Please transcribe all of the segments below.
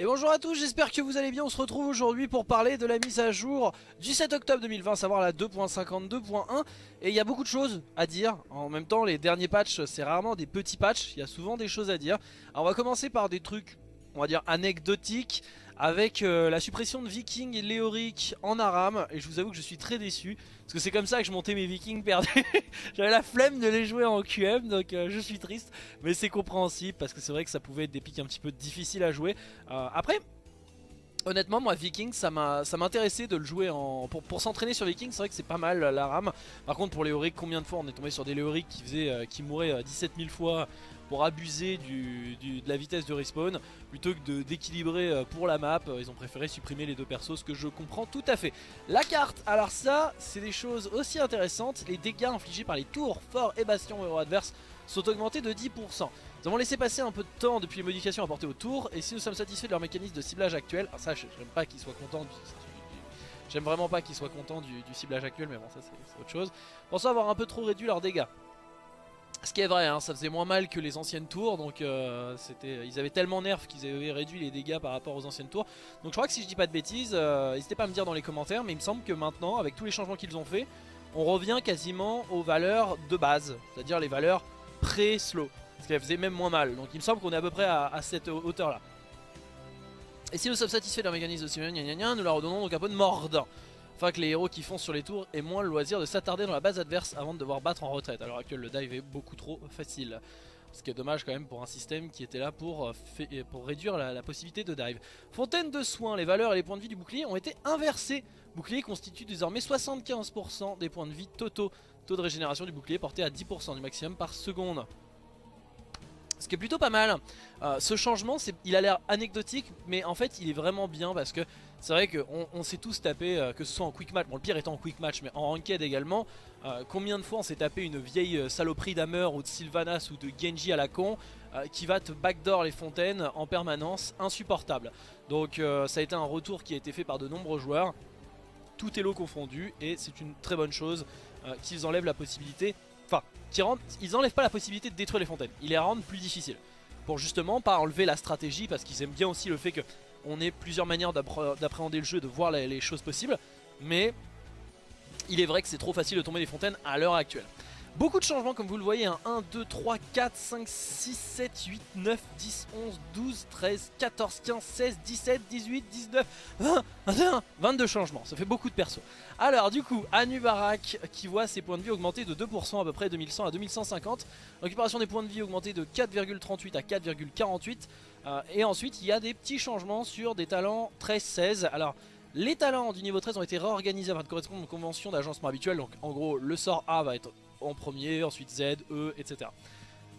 Et bonjour à tous, j'espère que vous allez bien, on se retrouve aujourd'hui pour parler de la mise à jour du 7 octobre 2020, à savoir la 2.52.1 Et il y a beaucoup de choses à dire, en même temps les derniers patchs c'est rarement des petits patchs, il y a souvent des choses à dire. Alors on va commencer par des trucs, on va dire anecdotiques avec euh, la suppression de Viking et Léoric en Aram. Et je vous avoue que je suis très déçu parce que c'est comme ça que je montais mes Vikings perdus. J'avais la flemme de les jouer en QM donc euh, je suis triste. Mais c'est compréhensible parce que c'est vrai que ça pouvait être des pics un petit peu difficiles à jouer. Euh, après Honnêtement moi Viking ça m'intéressait de le jouer en pour, pour s'entraîner sur Viking c'est vrai que c'est pas mal la rame. Par contre pour Léoric combien de fois on est tombé sur des Léoric qui, faisaient, qui mouraient 17 000 fois pour abuser de la vitesse de respawn plutôt que d'équilibrer euh, pour la map. Ils ont préféré supprimer les deux persos, ce que je comprends tout à fait. La carte, alors ça, c'est des choses aussi intéressantes. Les dégâts infligés par les tours, forts et bastions héros adverses sont augmentés de 10%. Nous avons laissé passer un peu de temps depuis les modifications apportées au tour et si nous sommes satisfaits de leur mécanisme de ciblage actuel, alors ça j'aime pas qu'ils soient contents du, J'aime vraiment pas qu'ils soient contents du, ciblage actuel mais bon ça c'est autre chose. Pensons avoir un peu trop réduit leurs dégâts. Ce qui est vrai, hein, ça faisait moins mal que les anciennes tours, donc euh, ils avaient tellement nerf qu'ils avaient réduit les dégâts par rapport aux anciennes tours. Donc je crois que si je dis pas de bêtises, euh, n'hésitez pas à me dire dans les commentaires, mais il me semble que maintenant, avec tous les changements qu'ils ont fait, on revient quasiment aux valeurs de base, c'est-à-dire les valeurs pré-slow, ce qui faisait même moins mal. Donc il me semble qu'on est à peu près à, cette hauteur là. Et si nous sommes satisfaits de leur mécanisme de nous leur redonnons donc un peu de mordant afin que les héros qui foncent sur les tours aient moins le loisir de s'attarder dans la base adverse avant de devoir battre en retraite. À l'heure actuelle, le dive est beaucoup trop facile. Ce qui est dommage quand même pour un système qui était là pour, euh, euh, pour réduire la, possibilité de dive. Fontaine de soins, les valeurs et les points de vie du bouclier ont été inversés. Bouclier constitue désormais 75% des points de vie totaux. Taux de régénération du bouclier porté à 10% du maximum par seconde. Ce qui est plutôt pas mal. Euh, ce changement, il a l'air anecdotique, mais en fait il est vraiment bien parce que c'est vrai qu'on on, s'est tous tapé, euh, que ce soit en quick match, bon le pire étant en quick match, mais en ranked également, euh, combien de fois on s'est tapé une vieille saloperie d'Hammer ou de Sylvanas ou de Genji à la con qui va te backdoor les fontaines en permanence, insupportable. Donc ça a été un retour qui a été fait par de nombreux joueurs, tout est lot confondu, et c'est une très bonne chose qu'ils enlèvent la possibilité Enfin, ils enlèvent pas la possibilité de détruire les fontaines. Ils les rendent plus difficiles. Pour justement pas enlever la stratégie, parce qu'ils aiment bien aussi le fait qu'on ait plusieurs manières d'appréhender le jeu, de voir les choses possibles. Mais il est vrai que c'est trop facile de tomber les fontaines à l'heure actuelle. Beaucoup de changements comme vous le voyez, 1, 2, 3, 4, 5, 6, 7, 8, 9, 10, 11, 12, 13, 14, 15, 16, 17, 18, 19, 20, 21, 22 changements, ça fait beaucoup de persos. Alors du coup, Anubarak qui voit ses points de vie augmenter de 2% à peu près 2100 à 2150, récupération des points de vie augmenter de 4,38 à 4,48, euh, et ensuite il y a des petits changements sur des talents 13-16, alors... Les talents du niveau 13 ont été réorganisés afin de correspondre aux conventions d'agencement habituelles. Donc en gros le sort A va être en premier, ensuite Z, E, etc.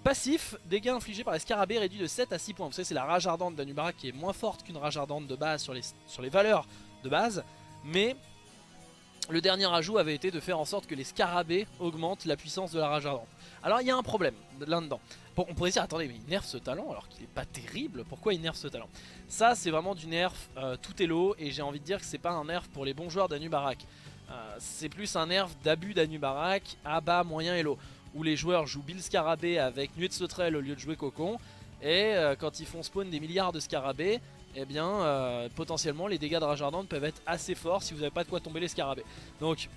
Passif, dégâts infligés par les scarabées réduits de 7 à 6 points. Vous savez, c'est la rage ardente d'Anubara qui est moins forte qu'une rage ardente de base sur les, valeurs de base. Mais le dernier ajout avait été de faire en sorte que les scarabées augmentent la puissance de la rage ardente. Alors il y a un problème là-dedans. Bon, on pourrait dire, attendez, mais il nerf ce talent alors qu'il est pas terrible, pourquoi il nerf ce talent? Ça c'est vraiment du nerf euh, tout est lot et j'ai envie de dire que c'est pas un nerf pour les bons joueurs d'Anubarak. Euh, c'est plus un nerf d'abus d'Anubarak à bas, moyen et low. Où les joueurs jouent Bill Scarabée avec Nuit de Sauterelle au lieu de jouer Cocon. Et euh, quand ils font spawn des milliards de scarabées, eh bien euh, potentiellement les dégâts de rage peuvent être assez forts si vous n'avez pas de quoi tomber les scarabées. Donc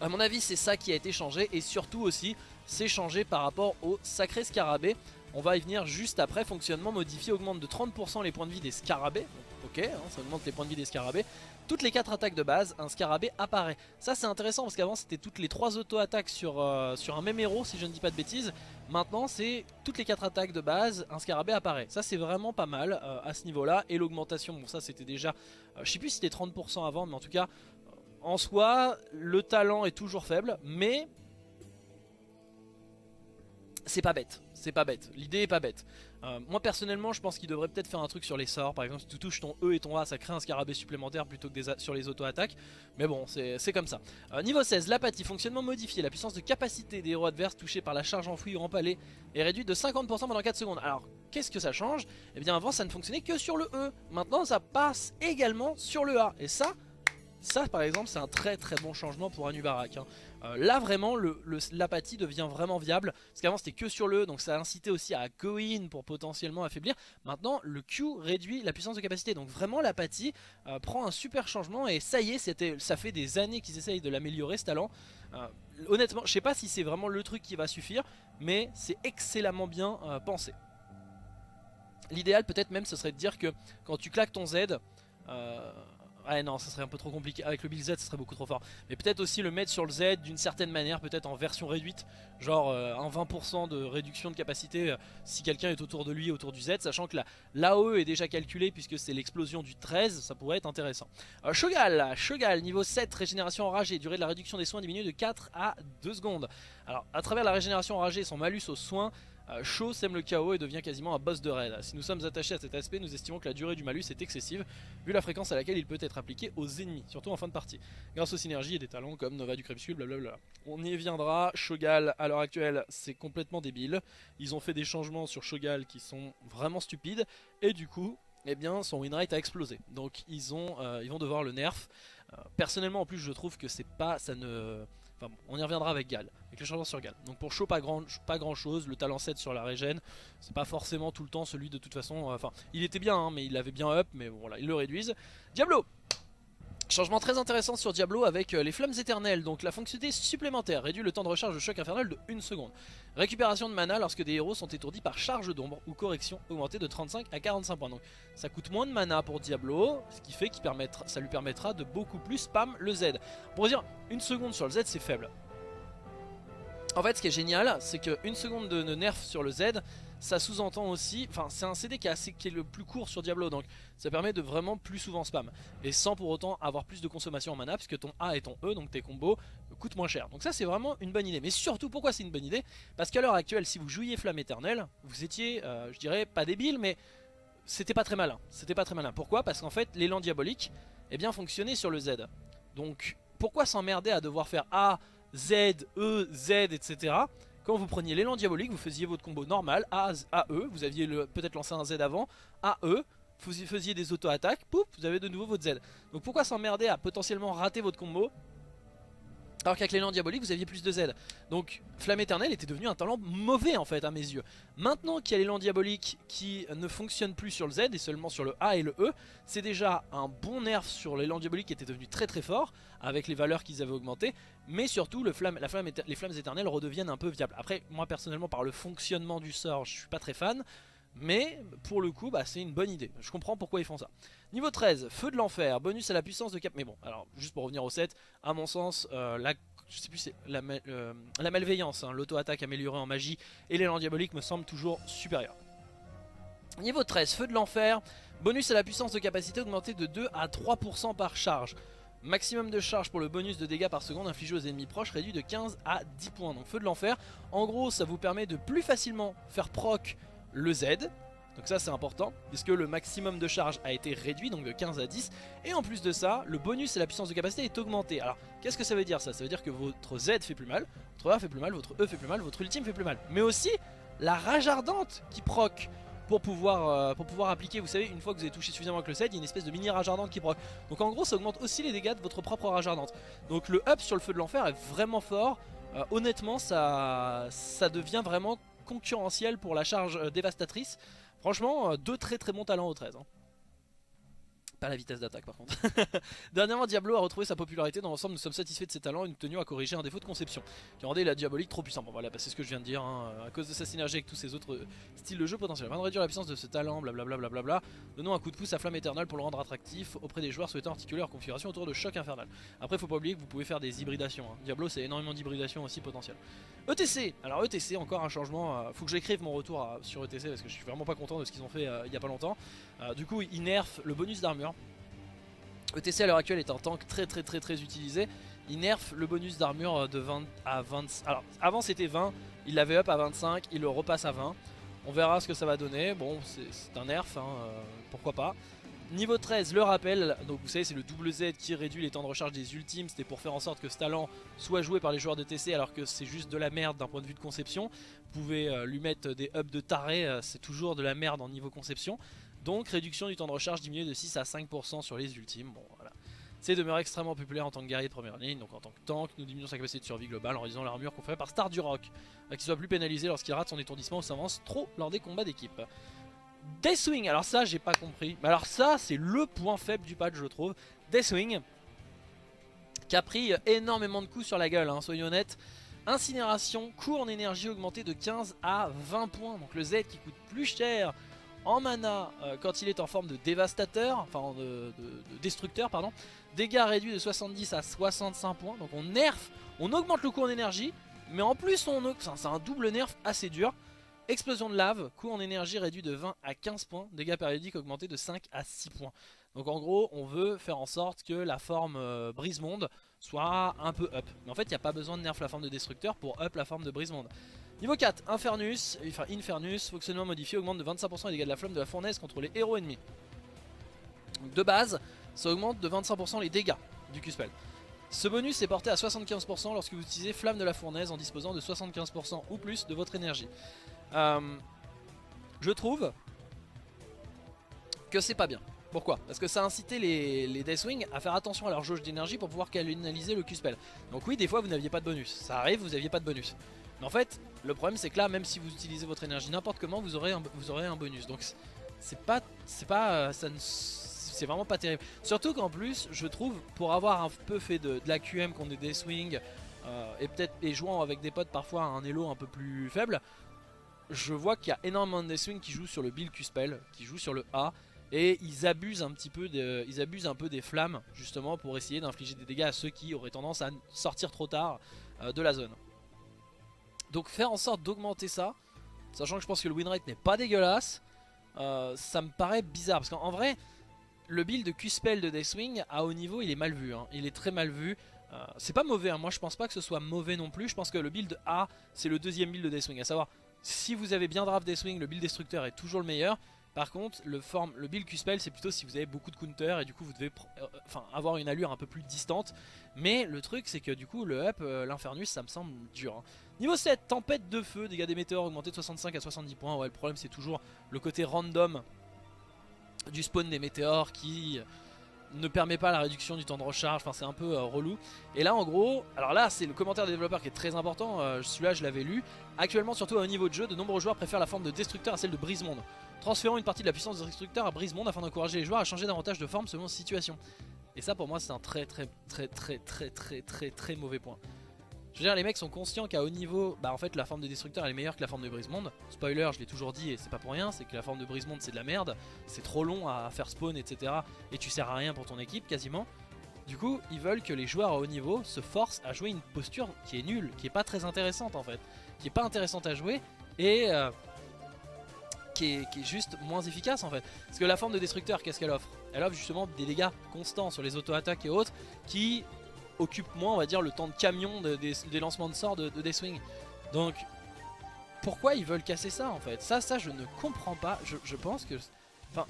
à mon avis c'est ça qui a été changé et surtout aussi c'est changé par rapport au sacré scarabée. On va y venir juste après, fonctionnement modifié augmente de 30% les points de vie des scarabées. ok, hein, ça augmente les points de vie des scarabées. Toutes les 4 attaques de base, un scarabée apparaît. Ça c'est intéressant parce qu'avant c'était toutes les 3 auto-attaques sur, euh, sur un même héros si je ne dis pas de bêtises. Maintenant c'est toutes les 4 attaques de base, un scarabée apparaît. Ça c'est vraiment pas mal euh, à ce niveau là. Et l'augmentation, bon ça c'était déjà, euh, je sais plus si c'était 30% avant mais en tout cas en soi le talent est toujours faible mais c'est pas bête, c'est pas bête, l'idée est pas bête. Euh, moi personnellement je pense qu'il devrait peut-être faire un truc sur les sorts, par exemple si tu touches ton E et ton A ça crée un scarabée supplémentaire plutôt que sur les auto-attaques, mais bon c'est comme ça. Euh, niveau 16, l'apathie, fonctionnement modifié, la puissance de capacité des héros adverses touchés par la charge enfouie ou empalée est réduite de 50% pendant 4 secondes. Alors qu'est-ce que ça change? Eh bien avant ça ne fonctionnait que sur le E, maintenant ça passe également sur le A, et ça Ça par exemple c'est un très très bon changement pour Anubarak. Euh, là vraiment l'apathie devient vraiment viable. Parce qu'avant c'était que sur le donc ça a incité aussi à go in pour potentiellement affaiblir. Maintenant le Q réduit la puissance de capacité. Donc vraiment l'apathie euh, prend un super changement et ça y est, ça fait des années qu'ils essayent de l'améliorer ce talent. Euh, honnêtement je sais pas si c'est vraiment le truc qui va suffire mais c'est excellemment bien pensé. L'idéal peut-être même ce serait de dire que quand tu claques ton Z, ah non, ça serait un peu trop compliqué. Avec le Bill Z, ça serait beaucoup trop fort. Mais peut-être aussi le mettre sur le Z d'une certaine manière, peut-être en version réduite. Genre euh, un 20% de réduction de capacité euh, si quelqu'un est autour de lui, autour du Z. Sachant que l'AOE est déjà calculé puisque c'est l'explosion du 13, ça pourrait être intéressant. Euh, Shogal, Shogal, niveau 7, régénération enragée. Durée de la réduction des soins diminue de 4 à 2 secondes. Alors, à travers la régénération enragée, son malus aux soins Shaw sème le chaos et devient quasiment un boss de raid. Si nous sommes attachés à cet aspect, nous estimons que la durée du malus est excessive, vu la fréquence à laquelle il peut être appliqué aux ennemis, surtout en fin de partie, grâce aux synergies et des talents comme Nova du Crépuscule, blablabla. On y viendra, Shogal à l'heure actuelle c'est complètement débile, ils ont fait des changements sur Shogal qui sont vraiment stupides, et du coup, eh bien son winrate a explosé, donc euh, ils vont devoir le nerf. Euh, personnellement en plus je trouve que c'est pas, ça ne on y reviendra avec Gal, avec le changement sur Gal. Donc pour Shaw, pas grand, pas grand chose. Le talent 7 sur la régène, c'est pas forcément tout le temps celui de toute façon. Euh, enfin, il était bien, hein, mais il avait bien up, mais voilà, ils le réduisent. Diablo Changement très intéressant sur Diablo avec euh, les flammes éternelles, donc la fonctionnalité supplémentaire réduit le temps de recharge de choc infernal de 1 seconde. Récupération de mana lorsque des héros sont étourdis par charge d'ombre ou correction augmentée de 35 à 45 points. Donc ça coûte moins de mana pour Diablo, ce qui fait que ça lui permettra de beaucoup plus spam le Z. Pour dire, une seconde sur le Z c'est faible. En fait ce qui est génial, c'est qu'une seconde de nerf sur le Z, ça sous-entend aussi, enfin c'est un CD qui est, assez, qui est le plus court sur Diablo donc ça permet de vraiment plus souvent spam. Et sans pour autant avoir plus de consommation en mana puisque ton A et ton E donc tes combos coûtent moins cher. Donc ça c'est vraiment une bonne idée. Mais surtout pourquoi c'est une bonne idée? Parce qu'à l'heure actuelle si vous jouiez Flamme Éternelle vous étiez euh, je dirais pas débile mais c'était pas très malin. C'était pas très malin. Pourquoi? Parce qu'en fait l'élan diabolique eh bien fonctionnait sur le Z. Donc pourquoi s'emmerder à devoir faire A, Z, E, Z etc quand vous preniez l'élan diabolique, vous faisiez votre combo normal, A, E, vous aviez peut-être lancé un Z avant, A, E, vous faisiez des auto-attaques, pouf, vous avez de nouveau votre Z. Donc pourquoi s'emmerder à potentiellement rater votre combo alors qu'avec l'élan diabolique vous aviez plus de Z. Donc Flamme éternelle était devenu un talent mauvais en fait à mes yeux. Maintenant qu'il y a l'élan diabolique qui ne fonctionne plus sur le Z et seulement sur le A et le E C'est déjà un bon nerf sur l'élan diabolique qui était devenu très très fort Avec les valeurs qu'ils avaient augmentées. Mais surtout les flammes éternelles redeviennent un peu viables. Après moi personnellement par le fonctionnement du sort je suis pas très fan mais pour le coup bah, c'est une bonne idée Je comprends pourquoi ils font ça Niveau 13, Feu de l'Enfer, bonus à la puissance de cap. Mais bon, alors juste pour revenir au 7, à mon sens, euh, euh, la malveillance, hein, l'auto-attaque améliorée en magie et l'élan diabolique me semble toujours supérieur. Niveau 13, Feu de l'Enfer, bonus à la puissance de capacité augmentée de 2 à 3% par charge. Maximum de charge pour le bonus de dégâts par seconde infligé aux ennemis proches réduit de 15 à 10 points. Donc Feu de l'Enfer, en gros ça vous permet de plus facilement faire proc le Z donc ça c'est important puisque le maximum de charge a été réduit donc de 15 à 10 et en plus de ça le bonus et la puissance de capacité est augmenté. Alors qu'est-ce que ça veut dire ça? Ça veut dire que votre Z fait plus mal, votre A fait plus mal, votre E fait plus mal, votre ultime fait plus mal. Mais aussi la rage ardente qui proc pour pouvoir, euh, appliquer, vous savez, une fois que vous avez touché suffisamment avec le Z, il y a une espèce de mini rage ardente qui proc. Donc en gros ça augmente aussi les dégâts de votre propre rage ardente. Donc le up sur le feu de l'enfer est vraiment fort. Euh, honnêtement ça, ça devient vraiment concurrentiel pour la charge euh, dévastatrice. Franchement, euh, deux très très bons talents au 13. Pas la vitesse d'attaque par contre. Dernièrement, Diablo a retrouvé sa popularité. Dans l'ensemble, nous sommes satisfaits de ses talents et nous tenions à corriger un défaut de conception qui rendait la diabolique trop puissante. Bon voilà, bah, c'est ce que je viens de dire. Hein. À cause de sa synergie avec tous ces autres euh, styles de jeu potentiels. Afin de réduire la puissance de ce talent, blablabla, donnons un coup de pouce à Flamme Éternelle pour le rendre attractif auprès des joueurs souhaitant articuler leur configuration autour de Choc Infernal. Après, faut pas oublier que vous pouvez faire des hybridations. Hein. Diablo, c'est énormément d'hybridation aussi potentiel. ETC Alors ETC, encore un changement. Euh, faut que j'écrive mon retour sur ETC parce que je suis vraiment pas content de ce qu'ils ont fait euh, il y a pas longtemps. du coup, ils nerfent le bonus d'armure. ETC à l'heure actuelle est un tank très très très très utilisé. Il nerf le bonus d'armure de 20 à 20. Alors avant c'était 20, il l'avait up à 25, il le repasse à 20. On verra ce que ça va donner. Bon, c'est un nerf, hein, euh, pourquoi pas. Niveau 13, le rappel, donc vous savez c'est le double Z qui réduit les temps de recharge des ultimes, c'était pour faire en sorte que ce talent soit joué par les joueurs de TC alors que c'est juste de la merde d'un point de vue de conception. Vous pouvez euh, lui mettre des ups de taré, euh, c'est toujours de la merde en niveau conception. Donc réduction du temps de recharge diminué de 6 à 5% sur les ultimes. Bon voilà. C'est demeure extrêmement populaire en tant que guerrier de première ligne, donc en tant que tank, nous diminuons sa capacité de survie globale en réduisant l'armure qu'on par Star du Rock, qui soit plus pénalisé lorsqu'il rate son étourdissement ou s'avance trop lors des combats d'équipe. Deathwing, alors ça j'ai pas compris, mais alors ça c'est le point faible du patch je trouve. Deathwing, qui a pris énormément de coups sur la gueule, hein, soyons honnêtes. Incinération, coût en énergie augmenté de 15 à 20 points, donc le Z qui coûte plus cher en mana euh, quand il est en forme de dévastateur, enfin de, destructeur pardon. Dégâts réduits de 70 à 65 points, donc on nerf, on augmente le coût en énergie, mais en plus on c'est un double nerf assez dur. Explosion de lave, coût en énergie réduit de 20 à 15 points, dégâts périodiques augmentés de 5 à 6 points. Donc en gros on veut faire en sorte que la forme euh, brise-monde soit un peu up. Mais en fait il n'y a pas besoin de nerf la forme de destructeur pour up la forme de brise-monde. Niveau 4, Infernus, enfin Infernus, fonctionnement modifié, augmente de 25% les dégâts de la flamme de la fournaise contre les héros ennemis. de base, ça augmente de 25% les dégâts du Q-Spell. Ce bonus est porté à 75% lorsque vous utilisez Flamme de la Fournaise en disposant de 75% ou plus de votre énergie. Euh, je trouve que c'est pas bien. Pourquoi? Parce que ça a incité les, les Deathwing à faire attention à leur jauge d'énergie pour pouvoir canaliser le Q-Spell. Donc oui, des fois vous n'aviez pas de bonus. Ça arrive, vous n'aviez pas de bonus. Mais en fait, le problème c'est que là, même si vous utilisez votre énergie n'importe comment, vous aurez un, bonus. Donc c'est pas, c'est pas, euh, c'est vraiment pas terrible. Surtout qu'en plus, je trouve, pour avoir un peu fait de, la QM contre des Swing euh, et peut-être et jouant avec des potes parfois un elo un peu plus faible, je vois qu'il y a énormément de Swing qui jouent sur le build Q-Spell, qui jouent sur le A. Et ils abusent un petit peu de, ils abusent un peu des flammes justement pour essayer d'infliger des dégâts à ceux qui auraient tendance à sortir trop tard euh, de la zone. Donc faire en sorte d'augmenter ça, sachant que je pense que le win rate n'est pas dégueulasse, euh, ça me paraît bizarre. Parce qu'en vrai, le build de Q-Spell de Deathwing à haut niveau, il est mal vu. Hein. Il est très mal vu. Euh, c'est pas mauvais, hein. moi je pense pas que ce soit mauvais non plus. Je pense que le build A, c'est le deuxième build de Deathwing. À savoir, si vous avez bien draft Deathwing, le build destructeur est toujours le meilleur. Par contre, le, build Q-Spell, c'est plutôt si vous avez beaucoup de counter et du coup vous devez euh, avoir une allure un peu plus distante. Mais le truc, c'est que du coup, le up, l'Infernus, ça me semble dur. Hein. Niveau 7, tempête de feu, dégâts des météores augmentés de 65 à 70 points. Ouais, le problème c'est toujours le côté random du spawn des météores qui ne permet pas la réduction du temps de recharge, enfin c'est un peu euh, relou. Et là en gros, alors là c'est le commentaire des développeurs qui est très important, euh, celui-là je l'avais lu. Actuellement surtout à un niveau de jeu, de nombreux joueurs préfèrent la forme de destructeur à celle de brise-monde. Transférons une partie de la puissance de destructeur à brise-monde afin d'encourager les joueurs à changer davantage de forme selon situation. Et ça pour moi c'est un très très très très très très très très mauvais point. Je veux dire, les mecs sont conscients qu'à haut niveau, bah en fait la forme de destructeur elle est meilleure que la forme de brise-monde. Spoiler, je l'ai toujours dit et c'est pas pour rien, c'est que la forme de brise-monde c'est de la merde, c'est trop long à faire spawn etc. Et tu sers à rien pour ton équipe quasiment. Du coup, ils veulent que les joueurs à haut niveau se forcent à jouer une posture qui est nulle, qui est pas très intéressante en fait, qui est pas intéressante à jouer et euh, qui, est, qui, est, juste moins efficace en fait. Parce que la forme de destructeur, qu'est-ce qu'elle offre? Elle offre justement des dégâts constants sur les auto-attaques et autres qui occupe moins, on va dire, le temps de camion des, lancements de sorts de, de. Donc, pourquoi ils veulent casser ça en fait? Ça, ça, je ne comprends pas. Je, pense que... Enfin,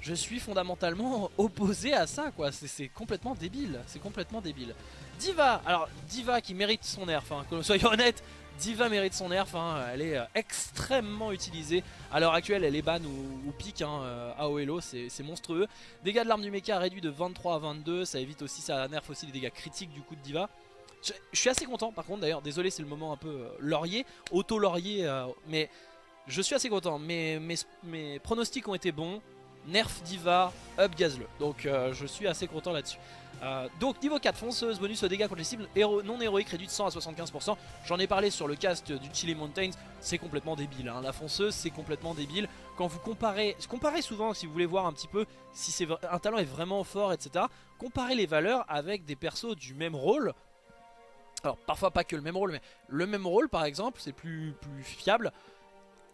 je suis fondamentalement opposé à ça, quoi. C'est complètement débile. C'est complètement débile. Diva Alors, Diva qui mérite son nerf, que soyons honnêtes. Diva mérite son nerf, hein. elle est euh, extrêmement utilisée. À l'heure actuelle, elle est ban ou, pique hein, euh, à OLO, c'est monstrueux. Dégâts de l'arme du mecha réduit de 23 à 22, ça évite aussi, ça nerf aussi les dégâts critiques du coup de Diva. Je, suis assez content par contre d'ailleurs, désolé c'est le moment un peu euh, laurier, auto-laurier, mais je suis assez content. Mes, mes, pronostics ont été bons, nerf Diva, up Gazle, donc je suis assez content là-dessus. Euh, donc niveau 4, fonceuse, bonus aux dégâts contre les cibles non héroïques réduit de 100 à 75%. J'en ai parlé sur le cast du Chili Mountains, c'est complètement débile. Hein. La fonceuse, c'est complètement débile. Quand vous comparez, comparez souvent si vous voulez voir un petit peu si un talent est vraiment fort, etc. Comparez les valeurs avec des persos du même rôle. Alors parfois pas que le même rôle, mais le même rôle par exemple, c'est plus, plus fiable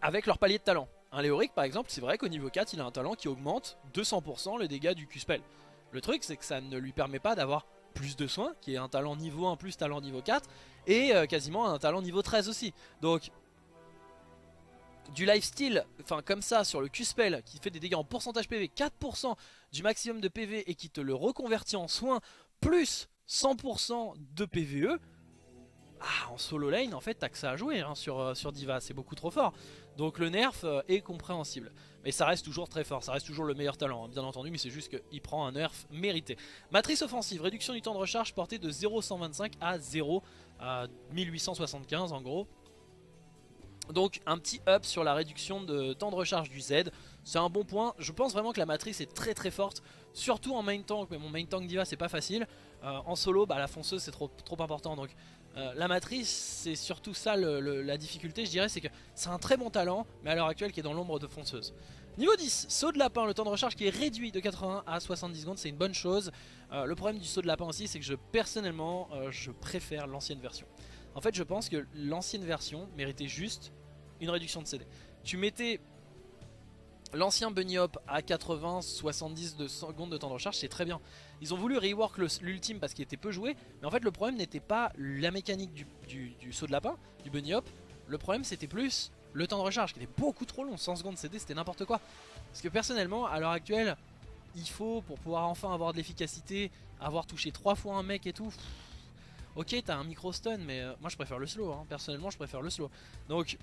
avec leur palier de talent. Un Léoric par exemple, c'est vrai qu'au niveau 4, il a un talent qui augmente 200% les dégâts du Q-Spell. Le truc c'est que ça ne lui permet pas d'avoir plus de soins, qui est un talent niveau 1 plus talent niveau 4, et euh, quasiment un talent niveau 13 aussi. Donc du lifesteal, enfin comme ça sur le Q-Spell qui fait des dégâts en pourcentage PV, 4% du maximum de PV et qui te le reconvertit en soins, plus 100% de PVE, ah, en solo lane en fait t'as que ça à jouer hein, sur, euh, sur Diva, c'est beaucoup trop fort. Donc le nerf euh, est compréhensible. Mais ça reste toujours très fort, ça reste toujours le meilleur talent, hein, bien entendu, mais c'est juste qu'il prend un nerf mérité. Matrice offensive, réduction du temps de recharge portée de 0,125 à 0 à 1875 en gros. Donc un petit up sur la réduction de temps de recharge du Z, c'est un bon point. Je pense vraiment que la matrice est très très forte, surtout en main tank, mais mon main tank diva c'est pas facile. Euh, en solo, bah, la fonceuse c'est trop, trop important, donc euh, la matrice c'est surtout ça la difficulté je dirais, c'est que c'est un très bon talent, mais à l'heure actuelle qui est dans l'ombre de fonceuse. Niveau 10, saut de lapin, le temps de recharge qui est réduit de 80 à 70 secondes, c'est une bonne chose. Euh, le problème du saut de lapin aussi, c'est que je personnellement, je préfère l'ancienne version. En fait, je pense que l'ancienne version méritait juste une réduction de CD. Tu mettais l'ancien Bunny Hop à 80-70 de secondes de temps de recharge, c'est très bien. Ils ont voulu rework l'ultime parce qu'il était peu joué, mais en fait le problème n'était pas la mécanique du, saut de lapin, du Bunny Hop, le problème c'était plus le temps de recharge qui était beaucoup trop long, 100 secondes CD c'était n'importe quoi. Parce que personnellement, à l'heure actuelle, il faut pour pouvoir enfin avoir de l'efficacité, avoir touché 3 fois un mec et tout... ok t'as un micro stun mais euh, moi je préfère le slow, hein. personnellement je préfère le slow. Donc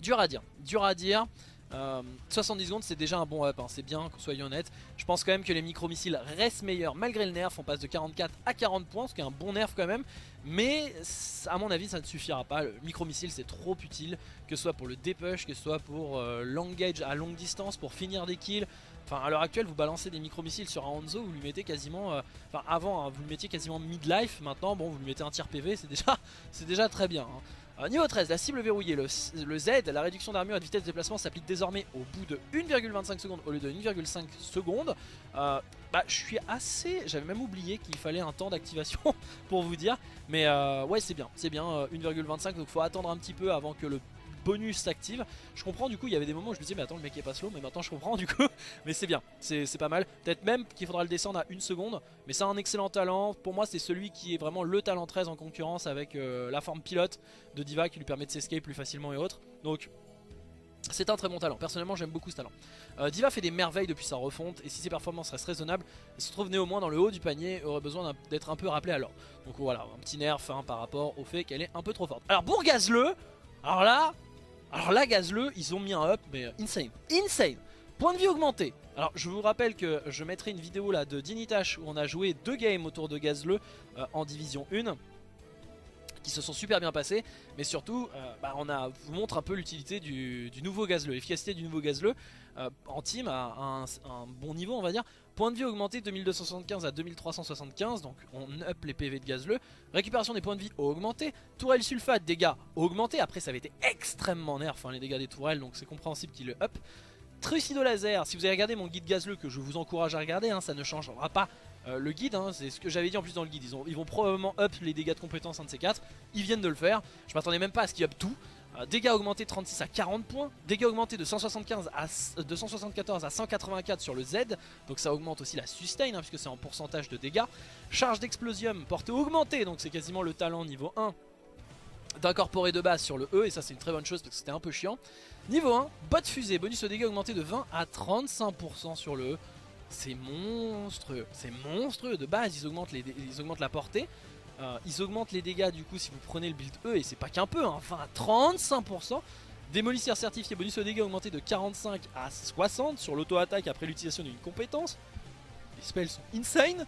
dur à dire, dur à dire. 70 euh, secondes c'est déjà un bon up, hein. c'est bien, soyons honnêtes. Je pense quand même que les micro-missiles restent meilleurs malgré le nerf, on passe de 44 à 40 points, ce qui est un bon nerf quand même. Mais à mon avis ça ne suffira pas, le micro-missile c'est trop utile, que ce soit pour le dépush, que ce soit pour euh, l'engage à longue distance, pour finir des kills. Enfin à l'heure actuelle vous balancez des micro-missiles sur un Hanzo, vous lui mettez quasiment, euh, enfin avant hein, vous le mettiez quasiment mid-life, maintenant bon vous lui mettez un tir PV, c'est déjà, déjà très bien. Hein niveau 13, la cible verrouillée, le, Z, la réduction d'armure et de vitesse de déplacement s'applique désormais au bout de 1,25 secondes au lieu de 1,5 secondes. Euh, bah je suis assez, j'avais même oublié qu'il fallait un temps d'activation pour vous dire. Mais euh, ouais c'est bien, c'est bien 1,25 euh, donc faut attendre un petit peu avant que le bonus s'active. Je comprends du coup, il y avait des moments où je me disais mais attends le mec est pas slow, mais maintenant je comprends du coup. mais c'est bien, c'est pas mal. Peut-être même qu'il faudra le descendre à une seconde, mais c'est un excellent talent. Pour moi c'est celui qui est vraiment le talent 13 en concurrence avec euh, la forme pilote de Diva qui lui permet de s'escape plus facilement et autres. Donc c'est un très bon talent, personnellement j'aime beaucoup ce talent. Euh, Diva fait des merveilles depuis sa refonte et si ses performances restent raisonnables, elle se trouve néanmoins dans le haut du panier aurait besoin d'être un peu rappelé l'ordre. Donc voilà, un petit nerf hein, par rapport au fait qu'elle est un peu trop forte. Alors pour Gazle, alors là, alors là, Gazle, ils ont mis un up, mais insane. Insane Point de vie augmenté. Alors je vous rappelle que je mettrai une vidéo là de Dinitash où on a joué deux games autour de Gazle euh, en division 1 qui se sont super bien passés mais surtout euh, bah, on vous montre un peu l'utilité du, nouveau Gazle, l'efficacité du nouveau Gazle euh, en team à un, bon niveau on va dire Point de vie augmenté de 2275 à 2375, donc on up les PV de Gazle. Récupération des points de vie augmenté. Tourelle sulfate, dégâts augmentés. Après, ça avait été extrêmement nerf, hein, les dégâts des tourelles, donc c'est compréhensible qu'il le up. Trucido laser, si vous avez regardé mon guide Gazle, que je vous encourage à regarder, hein, ça ne changera pas euh, le guide, hein, c'est ce que j'avais dit en plus dans le guide. Ils, vont probablement up les dégâts de compétence, un de ces quatre. Ils viennent de le faire. Je m'attendais même pas à ce qu'ils up tout. Euh, dégâts augmentés de 36 à 40 points, dégâts augmentés de 175 à 274 à 184 sur le Z, donc ça augmente aussi la sustain hein, puisque c'est en pourcentage de dégâts. Charge d'explosium portée augmentée, donc c'est quasiment le talent niveau 1 d'incorporer de base sur le E et ça c'est une très bonne chose parce que c'était un peu chiant. Niveau 1, bot fusée, bonus de dégâts augmenté de 20 à 35% sur le E. C'est monstrueux, c'est monstrueux. De base ils augmentent la portée, euh, ils augmentent les dégâts du coup si vous prenez le build E et c'est pas qu'un peu, hein, enfin à 35%. Démolisseur certifié, bonus aux dégâts augmenté de 45 à 60 sur l'auto-attaque après l'utilisation d'une compétence. Les spells sont insane.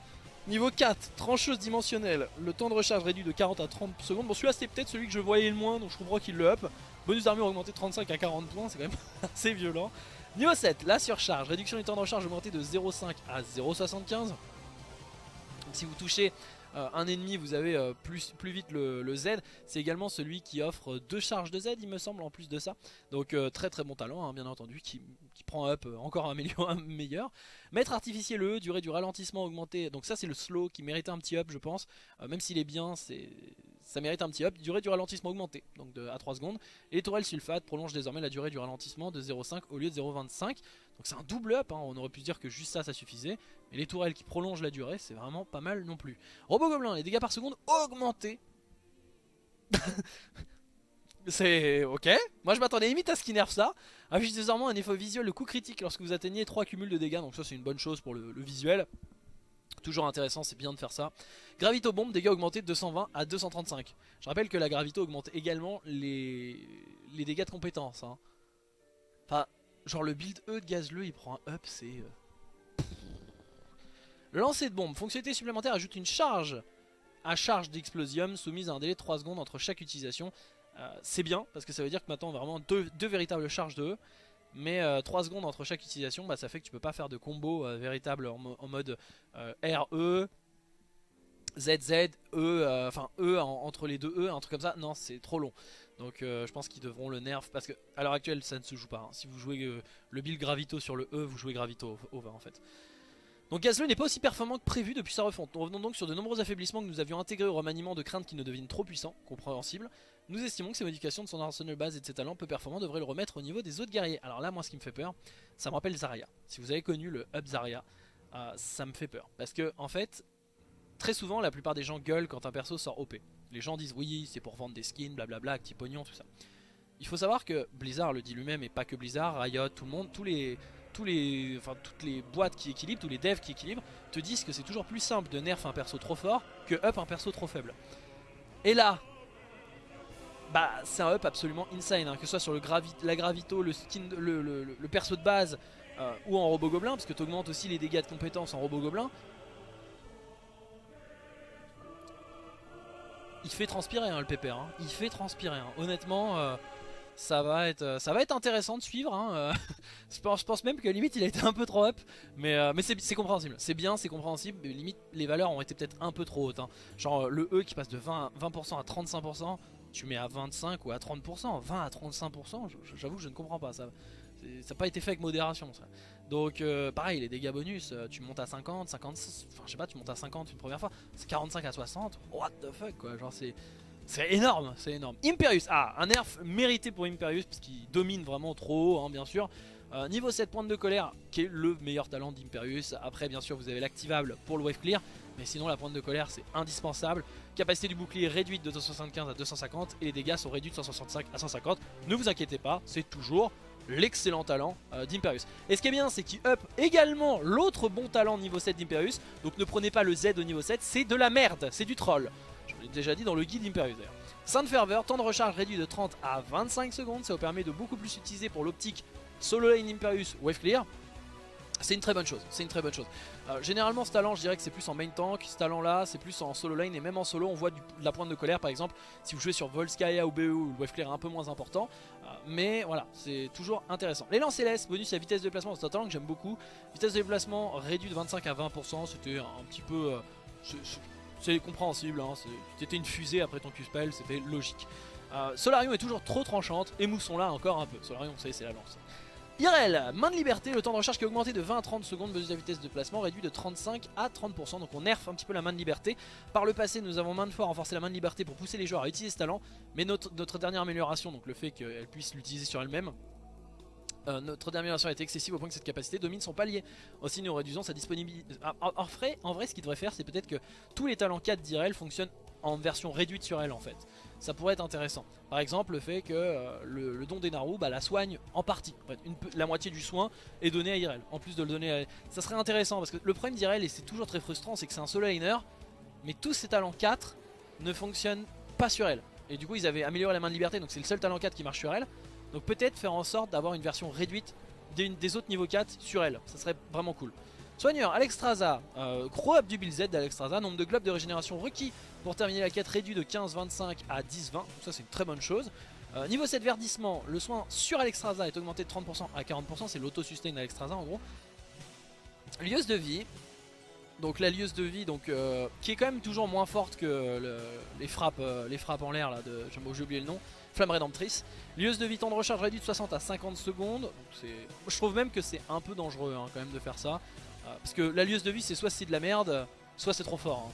Niveau 4, trancheuse dimensionnelle, le temps de recharge réduit de 40 à 30 secondes. Bon celui-là c'était peut-être celui que je voyais le moins donc je comprends qu'il le up. Bonus d'armure augmenté de 35 à 40 points, c'est quand même assez violent. Niveau 7, la surcharge, réduction du temps de recharge augmenté de 0,5 à 0,75. Si vous touchez euh, un ennemi vous avez euh, plus, vite le, Z c'est également celui qui offre deux charges de Z il me semble en plus de ça donc euh, très très bon talent hein, bien entendu qui, prend up encore un, meilleur, maître artificiel le E, durée du ralentissement augmentée donc ça c'est le slow qui méritait un petit up je pense même s'il est bien c'est ça mérite un petit up. Durée du ralentissement augmentée, donc à 3 secondes. Et les tourelles sulfate prolongent désormais la durée du ralentissement de 0,5 au lieu de 0,25. Donc c'est un double up, hein. on aurait pu dire que juste ça, ça suffisait. Mais les tourelles qui prolongent la durée, c'est vraiment pas mal non plus. Robot Gobelin, les dégâts par seconde augmentés. C'est ok. Moi je m'attendais limite à ce qu'il nerf ça. Affiche désormais un effet visuel de coup critique lorsque vous atteignez 3 cumuls de dégâts. Donc ça c'est une bonne chose pour le visuel. Toujours intéressant, c'est bien de faire ça. Gravito bombe, dégâts augmentés de 220 à 235. Je rappelle que la gravito augmente également les, les dégâts de compétence. Hein. Enfin, genre le build E de Gazleux, il prend un up, c'est... Euh, de bombe, fonctionnalité supplémentaire ajoute une charge à charge d'explosium soumise à un délai de 3 secondes entre chaque utilisation. Euh, c'est bien, parce que ça veut dire que maintenant on a vraiment deux, véritables charges de E. Mais 3 euh, secondes entre chaque utilisation, bah, ça fait que tu peux pas faire de combo véritable en, mode RE, ZZ, E, enfin E entre les deux E, un truc comme ça. Non, c'est trop long. Donc euh, je pense qu'ils devront le nerf parce que à l'heure actuelle ça ne se joue pas. Hein. Si vous jouez euh, le build Gravito sur le E, vous jouez Gravito au, 20 en fait. Donc Gazle n'est pas aussi performant que prévu depuis sa refonte. Nous revenons donc sur de nombreux affaiblissements que nous avions intégrés au remaniement de crainte qui ne deviennent trop puissants, compréhensible. Nous estimons que ces modifications de son arsenal base et de ses talents peu performants devraient le remettre au niveau des autres guerriers. Alors là moi ce qui me fait peur, ça me rappelle Zarya. Si vous avez connu le Up Zarya, euh, ça me fait peur. Parce que en fait, très souvent la plupart des gens gueulent quand un perso sort OP. Les gens disent oui c'est pour vendre des skins, blablabla, petit pognon, tout ça. Il faut savoir que Blizzard le dit lui-même et pas que Blizzard, Riot, tout le monde, tous les, tous les, enfin, toutes les boîtes qui équilibrent, tous les devs qui équilibrent, te disent que c'est toujours plus simple de nerf un perso trop fort que up un perso trop faible. Et là, bah c'est un up absolument insane, hein, que ce soit sur le la gravito, le skin, le, perso de base euh, ou en robot gobelin, parce que tu augmentes aussi les dégâts de compétences en robot gobelin. Il fait transpirer hein, le pépère, hein. il fait transpirer. Hein. Honnêtement, euh, ça, va être, euh, ça va être intéressant de suivre. Euh. je, pense, même que limite il a été un peu trop up, mais, c'est compréhensible. C'est bien, c'est compréhensible, mais limite les valeurs ont été peut-être un peu trop hautes. Genre le E qui passe de 20%, 20 à 35%, tu mets à 25 ou à 30%, 20 à 35%, j'avoue que je ne comprends pas ça. Ça n'a pas été fait avec modération. Donc euh, pareil les dégâts bonus euh, tu montes à 50, 50, enfin je sais pas tu montes à 50 une première fois C'est 45 à 60, what the fuck quoi. Genre c'est c'est énorme, c'est énorme. Imperius, ah un nerf mérité pour Imperius Parce qu'il domine vraiment trop haut hein, bien sûr. Euh, Niveau 7 pointe de colère qui est le meilleur talent d'Imperius. Après bien sûr vous avez l'activable pour le wave clear mais sinon la pointe de colère c'est indispensable. Capacité du bouclier réduite de 275 à 250 Et les dégâts sont réduits de 165 à 150 Ne vous inquiétez pas c'est toujours l'excellent talent euh, d'Imperius. Et ce qui est bien, c'est qu'il up également l'autre bon talent niveau 7 d'Imperius. Donc ne prenez pas le Z au niveau 7, c'est de la merde, c'est du troll. Je l'ai déjà dit dans le guide d'Imperius d'ailleurs. Sainte Ferveur, temps de recharge réduit de 30 à 25 secondes, ça vous permet de beaucoup plus utiliser pour l'optique Solo Lane Imperius Wave Clear. C'est une très bonne chose, c'est une très bonne chose. Euh, généralement ce talent je dirais que c'est plus en main tank, ce talent là c'est plus en solo lane et même en solo on voit de la pointe de colère par exemple si vous jouez sur Volskaya ou BE où le wave est un peu moins important. Euh, mais voilà c'est toujours intéressant. Les lances bonus à vitesse de déplacement, c'est un talent que j'aime beaucoup. Vitesse de déplacement réduit de 25 à 20%, c'était un petit peu... Euh, c'est compréhensible, hein, c'était une fusée après ton Q-Spell, c'était logique. Solarium est toujours trop tranchante et moussons là encore un peu. Solarium, vous c'est la lance. IRL, main de liberté, le temps de recharge qui a augmenté de 20 à 30 secondes, besoin de vitesse de placement réduit de 35 à 30%, donc on nerf un petit peu la main de liberté. Par le passé, nous avons maintes fois renforcé la main de liberté pour pousser les joueurs à utiliser ce talent, mais notre, dernière amélioration, donc le fait qu'elle puisse l'utiliser sur elle-même, euh, notre dernière amélioration a été excessive au point que cette capacité domine son palier. Aussi nous réduisons sa disponibilité. Ah, en, vrai, en vrai, ce qu'il devrait faire, c'est peut-être que tous les talents 4 d'IRL fonctionnent en version réduite sur elle en fait ça pourrait être intéressant. Par exemple, le fait que euh, le, don des Naru bah, la soigne en partie. la moitié du soin est donné à Irel, en plus de le donner à... Ça serait intéressant, parce que le problème d'Irel, et c'est toujours très frustrant, c'est que c'est un solo liner, mais tous ses talents 4 ne fonctionnent pas sur elle. Et du coup, ils avaient amélioré la main de liberté, donc c'est le seul talent 4 qui marche sur elle. Donc peut-être faire en sorte d'avoir une version réduite des, des autres niveaux 4 sur elle. Ça serait vraiment cool. Soigneur, Alexstrasza, euh, gros up du build Z d'Alexstrasza, nombre de globes de régénération requis pour terminer la quête réduit de 15-25 à 10-20, ça c'est une très bonne chose. Euh, niveau 7 verdissement, le soin sur Alexstrasza est augmenté de 30% à 40%, c'est l'auto-sustain d'Alexstrasza en gros. Lieuse de vie, donc la lieuse de vie donc, euh, qui est quand même toujours moins forte que les, frappes, les frappes en l'air là, de, j'ai oublié le nom. Flamme rédemptrice. Lieuse de vie temps de recharge réduit de 60 à 50 secondes. Je trouve même que c'est un peu dangereux hein, quand même de faire ça. Euh, parce que la lieuse de vie c'est soit c'est de la merde, soit c'est trop fort. Hein.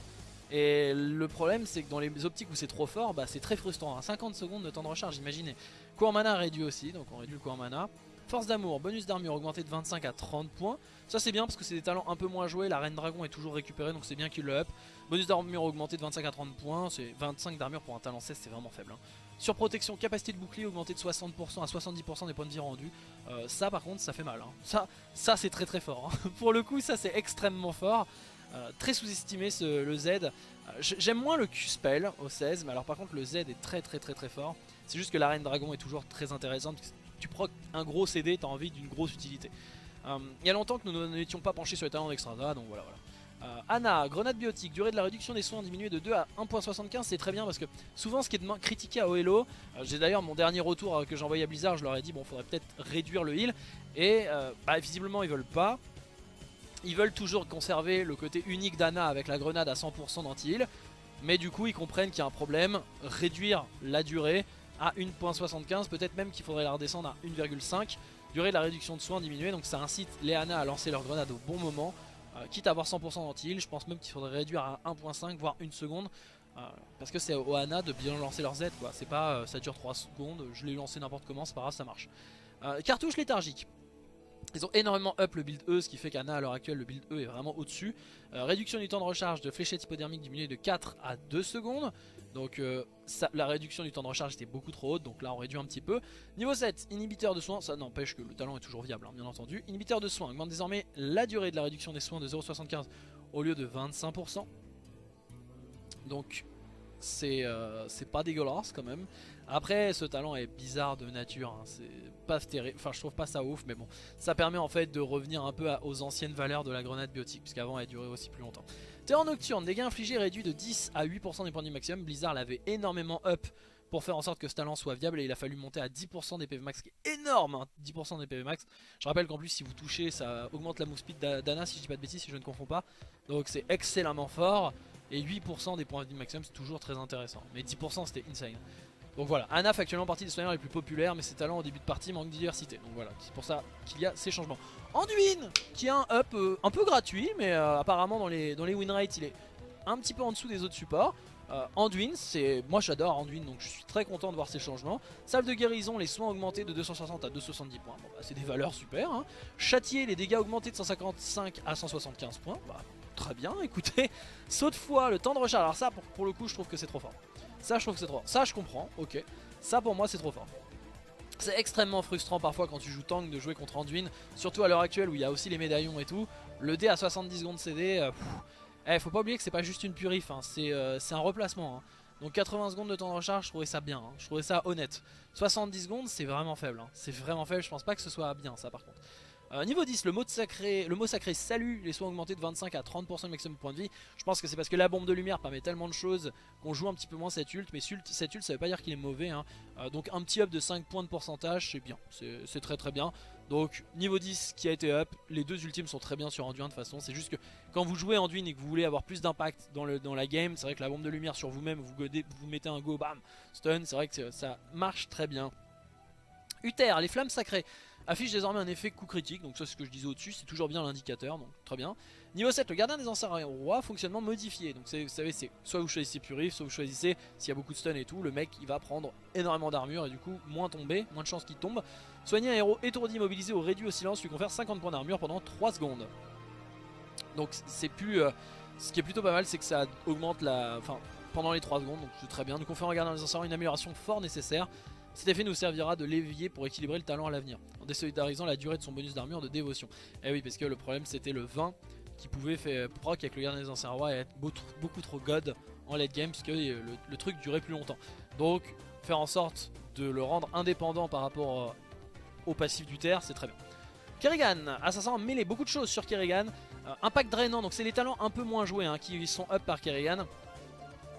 Et le problème c'est que dans les optiques où c'est trop fort, bah, c'est très frustrant. 50 hein. secondes de temps de recharge, imaginez. Cours mana réduit aussi, donc on réduit le cours mana. Force d'amour, bonus d'armure augmenté de 25 à 30 points. Ça c'est bien parce que c'est des talents un peu moins joués. La reine dragon est toujours récupérée donc c'est bien qu'il le up. Bonus d'armure augmenté de 25 à 30 points. C'est 25 d'armure pour un talent 16, c'est vraiment faible. Sur protection, capacité de bouclier augmentée de 60% à 70% des points de vie rendus. Euh, ça par contre ça fait mal. Hein. Ça, ça c'est très très fort. Hein. Pour le coup ça c'est extrêmement fort. très sous-estimé le Z. J'aime moins le Q-Spell au 16, mais alors par contre le Z est très très très très fort. C'est juste que la Reine Dragon est toujours très intéressante. Tu procs un gros CD, t'as envie d'une grosse utilité. il y a longtemps que nous n'étions pas penchés sur les talents d'Extrada, donc voilà voilà. Euh, Anna, grenade biotique, durée de la réduction des soins diminuée de 2 à 1.75, c'est très bien parce que souvent ce qui est critiqué à OLO, euh, j'ai d'ailleurs mon dernier retour euh, que j'ai envoyé à Blizzard, je leur ai dit bon faudrait peut-être réduire le heal et bah, visiblement ils veulent pas. Ils veulent toujours conserver le côté unique d'Anna avec la grenade à 100% d'anti-heal, mais du coup ils comprennent qu'il y a un problème, réduire la durée à 1.75, peut-être même qu'il faudrait la redescendre à 1.5, durée de la réduction de soins diminuée, donc ça incite les Anna à lancer leur grenade au bon moment. Euh, quitte à avoir 100% d'anti-heal, je pense même qu'il faudrait réduire à 1.5 voire 1 seconde. Euh, parce que c'est au Hana de bien lancer leur Z quoi. C'est pas euh, ça dure 3 secondes, je l'ai lancé n'importe comment, c'est pas grave, ça marche. cartouche léthargique. Ils ont énormément up le build E, ce qui fait qu'Anna à l'heure actuelle le build E est vraiment au-dessus. réduction du temps de recharge de fléchette hypodermique diminué de 4 à 2 secondes. Donc euh, la réduction du temps de recharge était beaucoup trop haute, donc là on réduit un petit peu. Niveau 7, inhibiteur de soins, ça n'empêche que le talent est toujours viable, hein, bien entendu. Inhibiteur de soins augmente désormais la durée de la réduction des soins de 0,75 au lieu de 25%. Donc euh, c'est pas dégueulasse quand même. Après ce talent est bizarre de nature, hein, c'est pas terrible, enfin je trouve pas ça ouf mais bon ça permet en fait de revenir un peu aux anciennes valeurs de la grenade biotique puisqu'avant elle durait aussi plus longtemps. Terror nocturne, dégâts infligés réduits de 10 à 8% des points de maximum, Blizzard l'avait énormément up pour faire en sorte que ce talent soit viable et il a fallu monter à 10% des PV max, qui est énorme, 10% hein, des PV max. Je rappelle qu'en plus si vous touchez ça augmente la move speed d'Anna si je dis pas de bêtises, si je ne confonds pas. Donc c'est excellemment fort et 8% des points de maximum c'est toujours très intéressant. Mais 10% c'était insane. Donc voilà, Anna fait actuellement partie des soigneurs les plus populaires, mais ses talents au début de partie manquent de diversité. Donc voilà, c'est pour ça qu'il y a ces changements. Anduin, qui a un up euh, un peu gratuit, mais euh, apparemment dans les, dans win rates il est un petit peu en dessous des autres supports. Euh, Anduin, c'est moi j'adore Anduin donc je suis très content de voir ces changements. Salve de guérison, les soins augmentés de 260 à 270 points, bon, bah, c'est des valeurs super. Hein. Châtier, les dégâts augmentés de 155 à 175 points, bah, très bien, écoutez. Saut de foi, le temps de recharge, alors ça pour, pour le coup je trouve que c'est trop fort. Ça je trouve que c'est trop fort. Ça je comprends, ok. Ça pour moi c'est trop fort. C'est extrêmement frustrant parfois quand tu joues tank de jouer contre Anduin, surtout à l'heure actuelle où il y a aussi les médaillons et tout. Le dé à 70 secondes CD, euh, eh, faut pas oublier que c'est pas juste une purif, hein. euh, c'est un replacement. Hein. Donc 80 secondes de temps de recharge, je trouvais ça bien, hein. je trouvais ça honnête. 70 secondes, c'est vraiment faible, c'est vraiment faible, je pense pas que ce soit bien ça par contre. Euh, niveau 10, le mot, sacré, le salut, les soins augmentés de 25 à 30% de maximum de points de vie. Je pense que c'est parce que la bombe de lumière permet tellement de choses qu'on joue un petit peu moins cette ult. Mais cette ult, ça veut pas dire qu'il est mauvais. Hein. Euh, donc un petit up de 5 points de pourcentage, c'est bien. C'est très très bien. Donc niveau 10 qui a été up, les deux ultimes sont très bien sur Anduin de toute façon. C'est juste que quand vous jouez Anduin et que vous voulez avoir plus d'impact dans, la game, c'est vrai que la bombe de lumière sur vous-même, vous, vous mettez un go, bam, stun, c'est vrai que ça marche très bien. Uther, les flammes sacrées affiche désormais un effet coup critique, donc ça c'est ce que je disais au-dessus, c'est toujours bien l'indicateur, donc très bien. Niveau 7, le gardien des anciens rois, fonctionnement modifié, donc vous savez c'est soit vous choisissez purif, soit vous choisissez s'il y a beaucoup de stun et tout, le mec il va prendre énormément d'armure et du coup moins tomber, moins de chances qu'il tombe. Soigner un héros étourdi, mobilisé ou réduit au silence lui confère 50 points d'armure pendant 3 secondes. Donc c'est plus... Euh, ce qui est plutôt pas mal c'est que ça augmente la... Enfin pendant les 3 secondes, donc c'est très bien. Nous confère au gardien des anciens une amélioration fort nécessaire. Cet effet nous servira de levier pour équilibrer le talent à l'avenir, en désolidarisant la durée de son bonus d'armure de dévotion. Et eh oui, parce que le problème c'était le 20 qui pouvait faire proc avec le gardien des anciens rois et être beaucoup trop god en late game, puisque le, le truc durait plus longtemps. Donc, faire en sorte de le rendre indépendant par rapport euh, au passif du terre, c'est très bien. Kerrigan, assassin mêlé, beaucoup de choses sur Kerrigan. Euh, impact drainant, donc c'est les talents un peu moins joués hein, qui sont up par Kerrigan.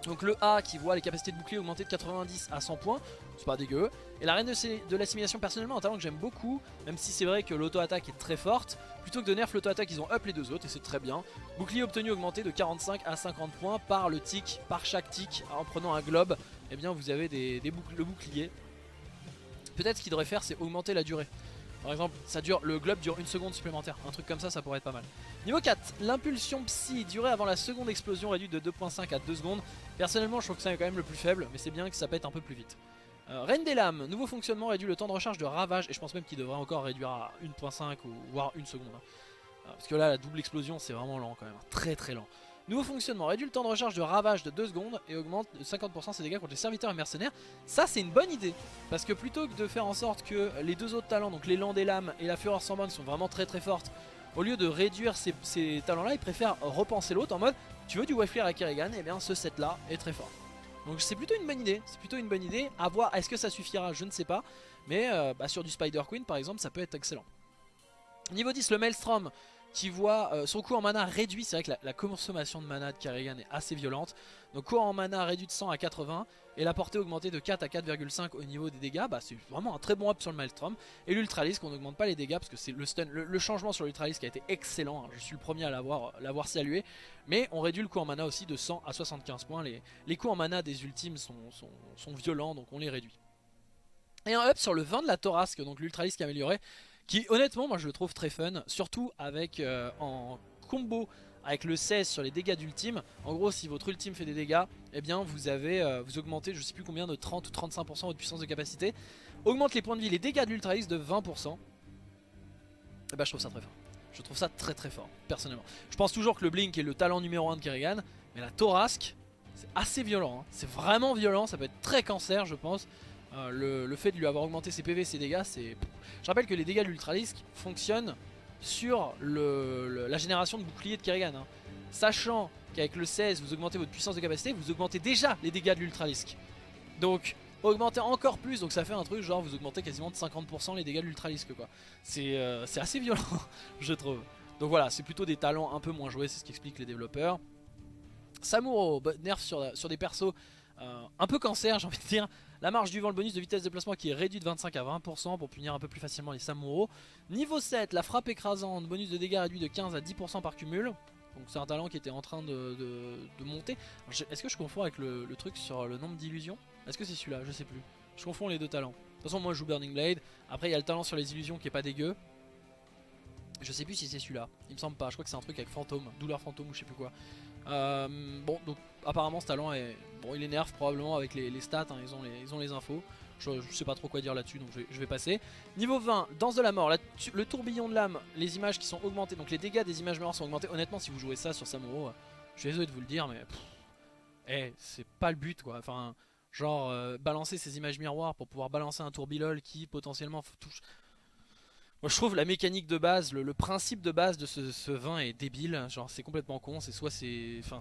Donc le A qui voit les capacités de bouclier augmenter de 90 à 100 points, c'est pas dégueu. Et la reine de, l'assimilation personnellement un talent que j'aime beaucoup, même si c'est vrai que l'auto-attaque est très forte. Plutôt que de nerf l'auto-attaque ils ont up les deux autres et c'est très bien. Bouclier obtenu augmenté de 45 à 50 points par le tic, par chaque tic en prenant un globe. Et eh bien vous avez des, le bouclier. Peut-être ce qu'il devrait faire c'est augmenter la durée. Par exemple, ça dure, le globe dure une seconde supplémentaire. Un truc comme ça, ça pourrait être pas mal. Niveau 4, l'impulsion psy, durée avant la seconde explosion réduite de 2.5 à 2 secondes. Personnellement, je trouve que ça est quand même le plus faible, mais c'est bien que ça pète un peu plus vite. Euh, Reine des lames, nouveau fonctionnement réduit le temps de recharge de ravage, et je pense même qu'il devrait encore réduire à 1.5 ou voire une seconde. Hein. Euh, parce que là, la double explosion, c'est vraiment lent quand même, très très lent. Nouveau fonctionnement, réduit le temps de recharge de ravage de 2 secondes et augmente de 50% ses dégâts contre les serviteurs et mercenaires. Ça c'est une bonne idée, parce que plutôt que de faire en sorte que les deux autres talents, donc l'élan des lames et la fureur sans borne sont vraiment très très fortes, au lieu de réduire ces, talents là, il préfère repenser l'autre en mode tu veux du clear à Kerrigan, et eh bien ce set là est très fort. Donc c'est plutôt une bonne idée, c'est plutôt une bonne idée. À voir, est-ce que ça suffira? Je ne sais pas. Mais euh, bah, sur du Spider Queen par exemple, ça peut être excellent. Niveau 10, le Maelstrom qui voit euh, son coût en mana réduit. C'est vrai que la, consommation de mana de Kerrigan est assez violente. Donc coût en mana réduit de 100 à 80 et la portée augmentée de 4 à 4,5 au niveau des dégâts. Bah, c'est vraiment un très bon up sur le Maelstrom. Et l'Ultralisk, on n'augmente pas les dégâts parce que c'est le, stun, le, changement sur l'Ultralisk a été excellent. Hein. Je suis le premier à l'avoir salué. Mais on réduit le coût en mana aussi de 100 à 75 points. Les, les coûts en mana des ultimes sont, violents donc on les réduit. Et un up sur le 20 de la Torasque, donc l'Ultralisk amélioré. Qui honnêtement moi je le trouve très fun Surtout avec euh, en combo avec le 16 sur les dégâts d'ultime. En gros si votre ultime fait des dégâts Eh bien vous avez euh, vous augmentez je sais plus combien de 30 ou 35% votre puissance de capacité. Augmente les points de vie, les dégâts de l'Ultra de 20% Et bah je trouve ça très fort. Je trouve ça très très fort personnellement. Je pense toujours que le Blink est le talent numéro 1 de Kerrigan Mais la Torasque c'est assez violent hein. C'est vraiment violent, ça peut être très cancer je pense euh, le, fait de lui avoir augmenté ses PV, ses dégâts, c'est... Je rappelle que les dégâts de l'Ultralisk fonctionnent sur la génération de boucliers de Kerrigan. Hein. Sachant qu'avec le 16, vous augmentez votre puissance de capacité, vous augmentez déjà les dégâts de l'Ultralisk. Donc, augmentez encore plus, donc ça fait un truc genre vous augmentez quasiment de 50% les dégâts de l'Ultralisk quoi. Euh, c'est assez violent, je trouve. Donc voilà, c'est plutôt des talents un peu moins joués, c'est ce qu'expliquent les développeurs. Samuro, nerf sur des persos euh, un peu cancer j'ai envie de dire. La marge du vent, le bonus de vitesse de déplacement qui est réduit de 25 à 20% pour punir un peu plus facilement les Samuro. Niveau 7, la frappe écrasante, bonus de dégâts réduit de 15 à 10% par cumul. Donc c'est un talent qui était en train de, monter. Est-ce que je confonds avec le, truc sur le nombre d'illusions? Est-ce que c'est celui-là? Je sais plus. Je confonds les deux talents. De toute façon moi je joue Burning Blade. Après il y a le talent sur les illusions qui est pas dégueu. Je sais plus si c'est celui-là. Il me semble pas. Je crois que c'est un truc avec fantôme, douleur fantôme ou je sais plus quoi. Euh, bon, donc apparemment ce talent est. Bon, il énerve probablement avec les, stats, hein, ils, ont les, ils ont les infos. Je, sais pas trop quoi dire là-dessus, donc je vais, passer. Niveau 20, Danse de la mort, le tourbillon de l'âme, les images qui sont augmentées, donc les dégâts des images mortes sont augmentés. Honnêtement, si vous jouez ça sur Samuro, euh, je suis désolé de vous le dire, mais. Eh, c'est pas le but quoi. Enfin, genre, euh, balancer ces images miroirs pour pouvoir balancer un tourbillol qui potentiellement touche. Moi je trouve la mécanique de base, le, principe de base de ce, vin est débile, genre c'est complètement con, c'est soit c'est... Enfin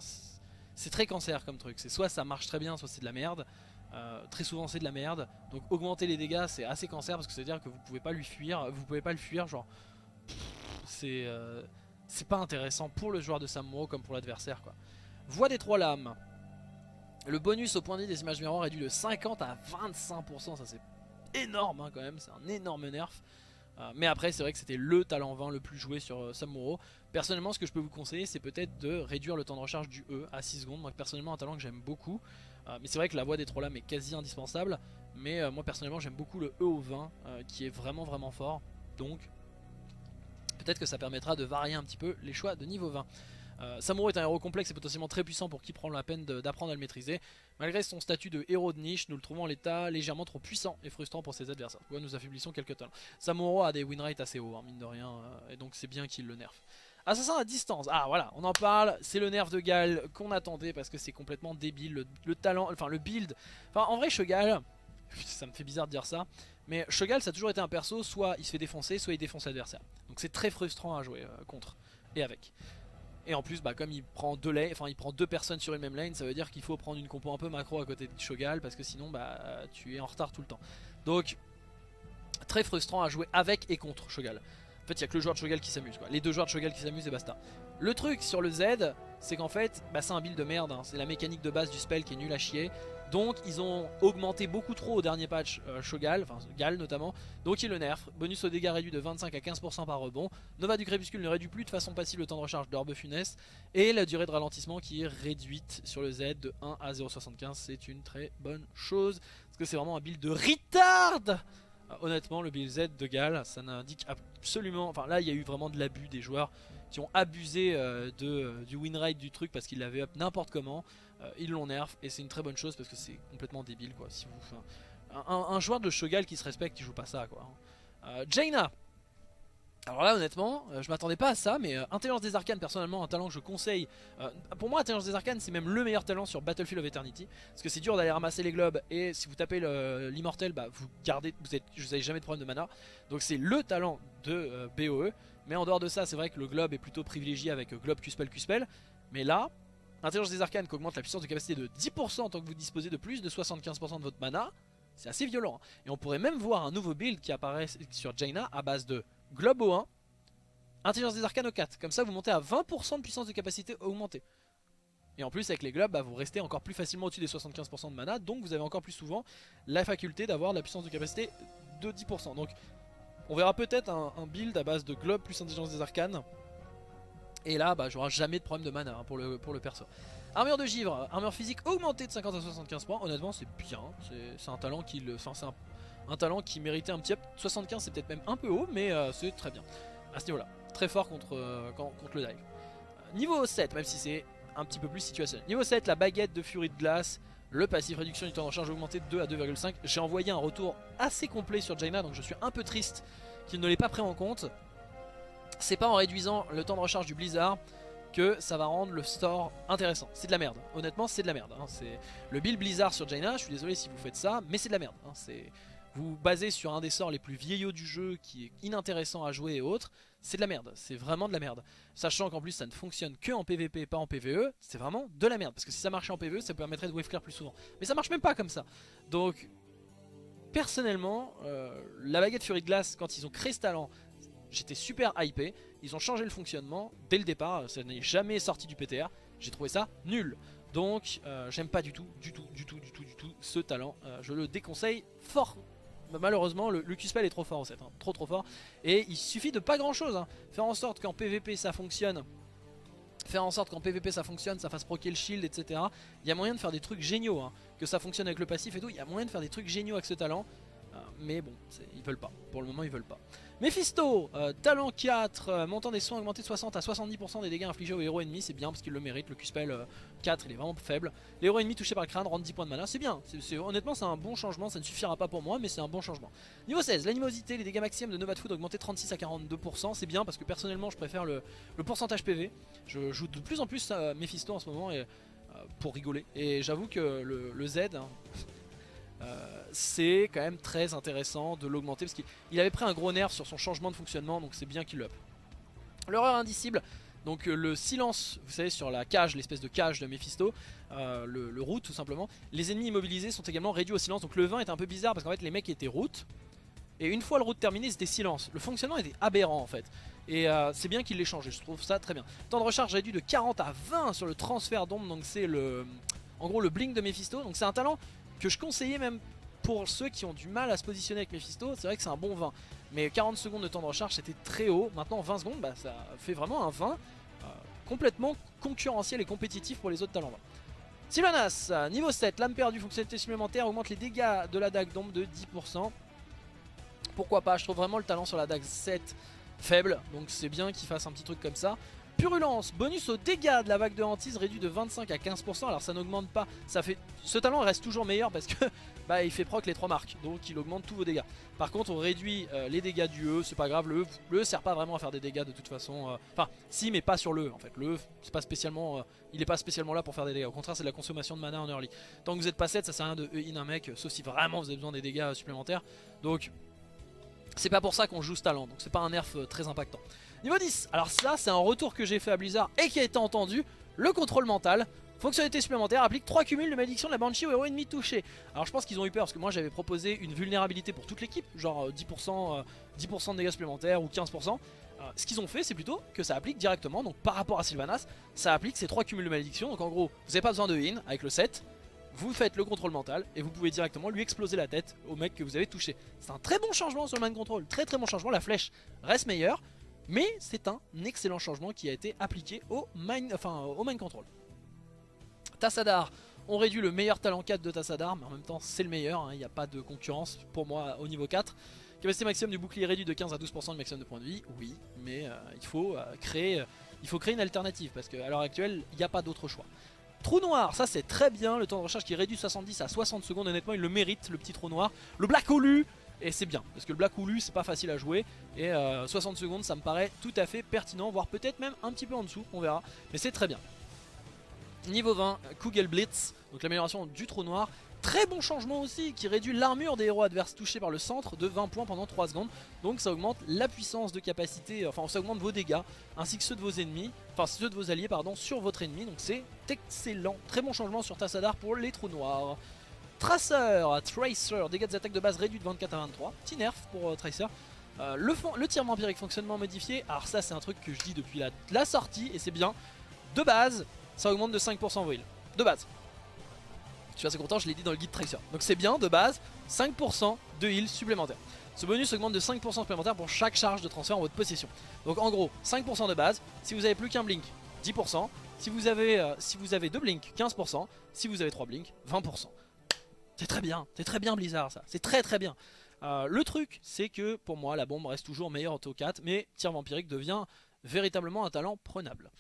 c'est très cancer comme truc, c'est soit ça marche très bien, soit c'est de la merde. Euh, très souvent c'est de la merde, donc augmenter les dégâts c'est assez cancer parce que c'est à dire que vous pouvez pas lui fuir, vous pouvez pas le fuir, genre c'est euh, c'est pas intéressant pour le joueur de Samuro comme pour l'adversaire quoi. Voix des trois lames, le bonus au point de vie des images miroirs réduit de 50 à 25%, ça c'est énorme hein, quand même, c'est un énorme nerf. Euh, mais après c'est vrai que c'était le talent 20 le plus joué sur euh, Samuro Personnellement ce que je peux vous conseiller c'est peut-être de réduire le temps de recharge du E à 6 secondes. Moi personnellement un talent que j'aime beaucoup. Euh, Mais c'est vrai que la voix des trois lames est quasi indispensable. Mais moi personnellement j'aime beaucoup le E au 20 qui est vraiment vraiment fort. Donc peut-être que ça permettra de varier un petit peu les choix de niveau 20 euh, Samuro est un héros complexe et potentiellement très puissant pour qui prend la peine d'apprendre à le maîtriser. Malgré son statut de héros de niche, nous le trouvons en l'état légèrement trop puissant et frustrant pour ses adversaires. Nous affaiblissons quelques talents. Samuro a des win assez hauts, hein, mine de rien, euh, et donc c'est bien qu'il le nerf. Assassin à distance, ah voilà, on en parle, c'est le nerf de Gal qu'on attendait parce que c'est complètement débile, le, talent, enfin le build, enfin en vrai Shogal, ça me fait bizarre de dire ça, mais Shogal ça a toujours été un perso, soit il se fait défoncer, soit il défonce l'adversaire. Donc c'est très frustrant à jouer euh, contre et avec. Et en plus, bah, comme il prend deux enfin il prend deux personnes sur une même lane, ça veut dire qu'il faut prendre une compo un peu macro à côté de Shogal parce que sinon, bah, tu es en retard tout le temps. Donc, très frustrant à jouer avec et contre Shogal. En fait, il n'y a que le joueur de Shogal qui s'amuse. Les deux joueurs de Shogal qui s'amusent et basta. Le truc sur le Z, c'est qu'en fait, bah, c'est un build de merde. Hein. C'est la mécanique de base du spell qui est nul à chier. Donc ils ont augmenté beaucoup trop au dernier patch euh, Shogal, enfin Gal notamment, donc ils le nerfent. Bonus au dégâts réduit de 25 à 15% par rebond. Nova du crépuscule ne réduit plus de façon passive le temps de recharge d'orbe funeste. Et la durée de ralentissement qui est réduite sur le Z de 1 à 0.75, c'est une très bonne chose. Parce que c'est vraiment un build de retard euh, Honnêtement le build Z de Gal, ça n'indique absolument... Enfin là il y a eu vraiment de l'abus des joueurs qui ont abusé euh, de, du win rate du truc parce qu'ils l'avaient up n'importe comment. Euh, ils l'ont nerf et c'est une très bonne chose parce que c'est complètement débile quoi. Si vous, un, joueur de Shogal qui se respecte, il joue pas ça quoi. Euh, Jaina Alors là honnêtement, euh, je m'attendais pas à ça, mais Intelligence des Arcanes personnellement un talent que je conseille. pour moi Intelligence des Arcanes c'est même le meilleur talent sur Battlefield of Eternity. Parce que c'est dur d'aller ramasser les globes et si vous tapez l'immortel, bah, vous gardez, vous êtes, vous avez jamais de problème de mana. Donc c'est le talent de BOE. Mais en dehors de ça c'est vrai que le globe est plutôt privilégié avec globe Q-Spell Q-Spell. Mais là, Intelligence des Arcanes qui augmente la puissance de capacité de 10% tant que vous disposez de plus de 75% de votre mana. C'est assez violent. hein. Et on pourrait même voir un nouveau build qui apparaît sur Jaina à base de Globe au 1, Intelligence des Arcanes au 4. Comme ça, vous montez à 20% de puissance de capacité augmentée. Et en plus, avec les globes, bah, vous restez encore plus facilement au-dessus des 75% de mana. Donc, vous avez encore plus souvent la faculté d'avoir la puissance de capacité de 10%. Donc, on verra peut-être un build à base de globe plus Intelligence des Arcanes. Et là, bah, j'aurai jamais de problème de mana hein, pour, le, pour le perso. Armure de givre, armure physique augmentée de 50 à 75 points. Honnêtement, c'est bien. C'est- un talent qui le. C'est un, un talent qui méritait un petit up. 75, c'est peut-être même un peu haut, mais euh, c'est très bien. À ce niveau-là. Très fort contre, euh, contre le dive. Niveau 7, même si c'est un petit peu plus situationnel. Niveau 7, la baguette de furie de glace. Le passif réduction du temps de recharge augmenté de 2 à 2,5. J'ai envoyé un retour assez complet sur Jaina, donc je suis un peu triste qu'il ne l'ait pas pris en compte. C'est pas en réduisant le temps de recharge du Blizzard que ça va rendre le store intéressant. C'est de la merde. Honnêtement, c'est de la merde. hein. C'est le build Blizzard sur Jaina. Je suis désolé si vous faites ça, mais c'est de la merde. hein. C'est vous basez sur un des sorts les plus vieillots du jeu qui est inintéressant à jouer et autres. C'est de la merde. C'est vraiment de la merde. Sachant qu'en plus ça ne fonctionne que en PvP, pas en PvE. C'est vraiment de la merde. Parce que si ça marchait en PvE, ça permettrait de wave clear plus souvent. Mais ça marche même pas comme ça. Donc personnellement, euh, la baguette Fury de glace, quand ils ont créé ce j'étais super hypé. Ils ont changé le fonctionnement dès le départ, ça n'est jamais sorti du PTR. J'ai trouvé ça nul. Donc euh, j'aime pas du tout, du tout, du tout, du tout, du tout ce talent. Euh, je le déconseille fort. Bah, Malheureusement, le, Q-Spell est trop fort en fait, hein, trop trop fort. Et il suffit de pas grand chose. hein. Faire en sorte qu'en PvP ça fonctionne. Faire en sorte qu'en PvP ça fonctionne, ça fasse proquer le shield, etc. Il y a moyen de faire des trucs géniaux. hein. Que ça fonctionne avec le passif et tout. Il y a moyen de faire des trucs géniaux avec ce talent. Euh, mais bon, ils veulent pas. Pour le moment, ils veulent pas. Mephisto, euh, talent 4, euh, montant des soins augmenté de 60 à 70% des dégâts infligés aux héros ennemis, c'est bien parce qu'il le mérite. Le Q-Spell euh, 4, il est vraiment faible. Les héros ennemis touchés par le crâne rendent 10 points de mana, c'est bien. Honnêtement, c'est un bon changement. Ça ne suffira pas pour moi, mais c'est un bon changement. Niveau 16, l'animosité, les dégâts maximum de Nova de Food augmentés de 36 à 42%, c'est bien parce que personnellement, je préfère le, pourcentage PV. Je joue de plus en plus à Mephisto en ce moment et, euh, pour rigoler. Et j'avoue que le, le Z. hein, euh, c'est quand même très intéressant de l'augmenter parce qu'il il avait pris un gros nerf sur son changement de fonctionnement donc c'est bien qu'il l'up. L'horreur indicible, donc euh, le silence, vous savez sur la cage, l'espèce de cage de Mephisto, euh, le, route tout simplement, les ennemis immobilisés sont également réduits au silence donc le 20 est un peu bizarre parce qu'en fait les mecs étaient route et une fois le route terminé c'était silence. Le fonctionnement était aberrant en fait et c'est bien qu'il l'ait changé, je trouve ça très bien. Temps de recharge réduit de 40 à 20 sur le transfert d'ombre donc c'est le en gros le blink de Mephisto donc c'est un talent que je conseillais même pour ceux qui ont du mal à se positionner avec Mephisto, c'est vrai que c'est un bon 20. Mais 40 secondes de temps de recharge c'était très haut, maintenant 20 secondes bah, ça fait vraiment un 20 euh, complètement concurrentiel et compétitif pour les autres talents. Sylvanas, niveau 7, lame perdue, fonctionnalité supplémentaire, augmente les dégâts de la dague d'ombre de 10%. Pourquoi pas, je trouve vraiment le talent sur la dague 7 faible, donc c'est bien qu'il fasse un petit truc comme ça. Purulence, bonus aux dégâts de la vague de hantise réduit de 25 à 15%. Alors ça n'augmente pas, ça fait. Ce talent reste toujours meilleur parce que bah il fait proc les trois marques, donc il augmente tous vos dégâts. Par contre on réduit euh, les dégâts du E, c'est pas grave, le E, le E sert pas vraiment à faire des dégâts de toute façon. euh, Enfin si mais pas sur le E en fait. Le E c'est pas spécialement. euh, il est pas spécialement là pour faire des dégâts. Au contraire c'est de la consommation de mana en early. Tant que vous êtes pas 7, ça sert à rien de E in un mec, sauf si vraiment vous avez besoin des dégâts supplémentaires. Donc c'est pas pour ça qu'on joue ce talent, donc c'est pas un nerf très impactant. Niveau 10, alors ça c'est un retour que j'ai fait à Blizzard et qui a été entendu, le contrôle mental. Fonctionnalité supplémentaire applique 3 cumuls de malédiction de la Banshee aux héros ennemis touchés. Alors je pense qu'ils ont eu peur parce que moi j'avais proposé une vulnérabilité pour toute l'équipe, genre euh, 10%, euh, 10 de dégâts supplémentaires ou 15%. Euh, ce qu'ils ont fait c'est plutôt que ça applique directement, donc par rapport à Sylvanas, ça applique ces 3 cumuls de malédiction. Donc en gros, vous n'avez pas besoin de in avec le 7, vous faites le contrôle mental et vous pouvez directement lui exploser la tête au mec que vous avez touché. C'est un très bon changement sur le mind control, très très bon changement, la flèche reste meilleure, mais c'est un excellent changement qui a été appliqué au mind, control. Tassadar, on réduit le meilleur talent 4 de Tassadar, mais en même temps c'est le meilleur, hein, il n'y a pas de concurrence pour moi au niveau 4. Capacité maximum du bouclier réduit de 15 à 12% de maximum de points de vie, oui, mais euh, il, faut, euh, créer, euh, il faut créer une alternative, parce qu'à l'heure actuelle, il n'y a pas d'autre choix. Trou noir, ça c'est très bien, le temps de recharge qui réduit 70 à 60 secondes, honnêtement il le mérite, le petit trou noir. Le Black Olu, Et c'est bien, parce que le Black Hulu c'est pas facile à jouer, et 60 secondes ça me paraît tout à fait pertinent, voire peut-être même un petit peu en dessous, on verra, mais c'est très bien. Niveau 20, Kugel Blitz, donc l'amélioration du trou noir, Très bon changement aussi qui réduit l'armure des héros adverses touchés par le centre de 20 points pendant 3 secondes. Donc ça augmente la puissance de capacité, enfin ça augmente vos dégâts ainsi que ceux de vos ennemis, enfin ceux de vos alliés pardon, sur votre ennemi. Donc c'est excellent. Très bon changement sur Tassadar pour les trous noirs. Tracer, Tracer, dégâts des attaques de base réduits de 24 à 23. Petit nerf pour euh, Tracer. Euh, le, le tir vampirique fonctionnement modifié. Alors ça c'est un truc que je dis depuis la, sortie et c'est bien. De base, ça augmente de 5% vos heals. De base. Je suis assez content, je l'ai dit dans le guide Tracer. Donc c'est bien, de base, 5% de heal supplémentaire. Ce bonus augmente de 5% supplémentaire pour chaque charge de transfert en votre possession. Donc en gros, 5% de base. Si vous avez plus qu'un blink, 10%. Si vous avez euh, si vous avez deux blinks, 15%. Si vous avez trois blinks, 20%. C'est très bien, c'est très bien Blizzard ça. C'est très très bien. Euh, le truc, c'est que pour moi, la bombe reste toujours meilleure en 4, mais tir vampirique devient véritablement un talent prenable.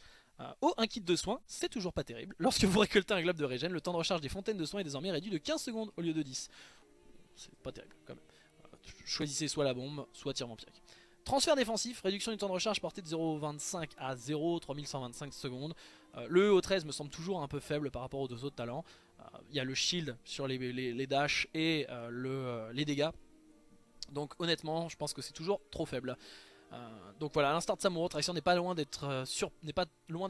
Euh, oh, un kit de soins, c'est toujours pas terrible. Lorsque vous récoltez un globe de régène, le temps de recharge des fontaines de soins est désormais réduit de 15 secondes au lieu de 10. C'est pas terrible quand même. Euh, choisissez soit la bombe, soit tir vampirique. Transfert défensif, réduction du temps de recharge porté de 0,25 à 0,3125 secondes. Le EO13 me semble toujours un peu faible par rapport aux deux autres talents. Il y a le shield sur les, les, et les dégâts. Donc honnêtement, je pense que c'est toujours trop faible. Euh, donc voilà, à l'instar de Samuro, Tracer n'est pas loin d'être euh, sur...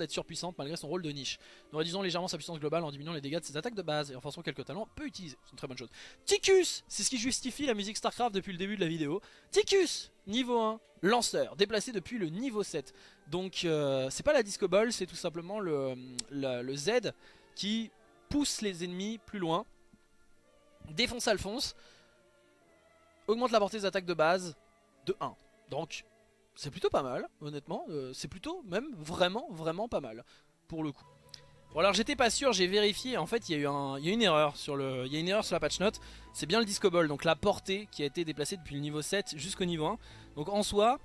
surpuissante malgré son rôle de niche. Nous réduisons légèrement sa puissance globale en diminuant les dégâts de ses attaques de base et en forçant quelques talents peu utilisés. C'est une très bonne chose. Ticus C'est ce qui justifie la musique StarCraft depuis le début de la vidéo. Ticus Niveau 1, lanceur, déplacé depuis le niveau 7. Donc euh, c'est pas la disco ball, c'est tout simplement le, le, Z qui pousse les ennemis plus loin. Défonce Alphonse. Augmente la portée des attaques de base de 1. Donc c'est plutôt pas mal, honnêtement. Euh, c'est plutôt même vraiment, vraiment pas mal, pour le coup. Bon alors j'étais pas sûr, j'ai vérifié, en fait il y, a eu un, une erreur sur il y a une erreur sur la patch note, c'est bien le disco ball, donc la portée qui a été déplacée depuis le niveau 7 jusqu'au niveau 1. Donc en soi,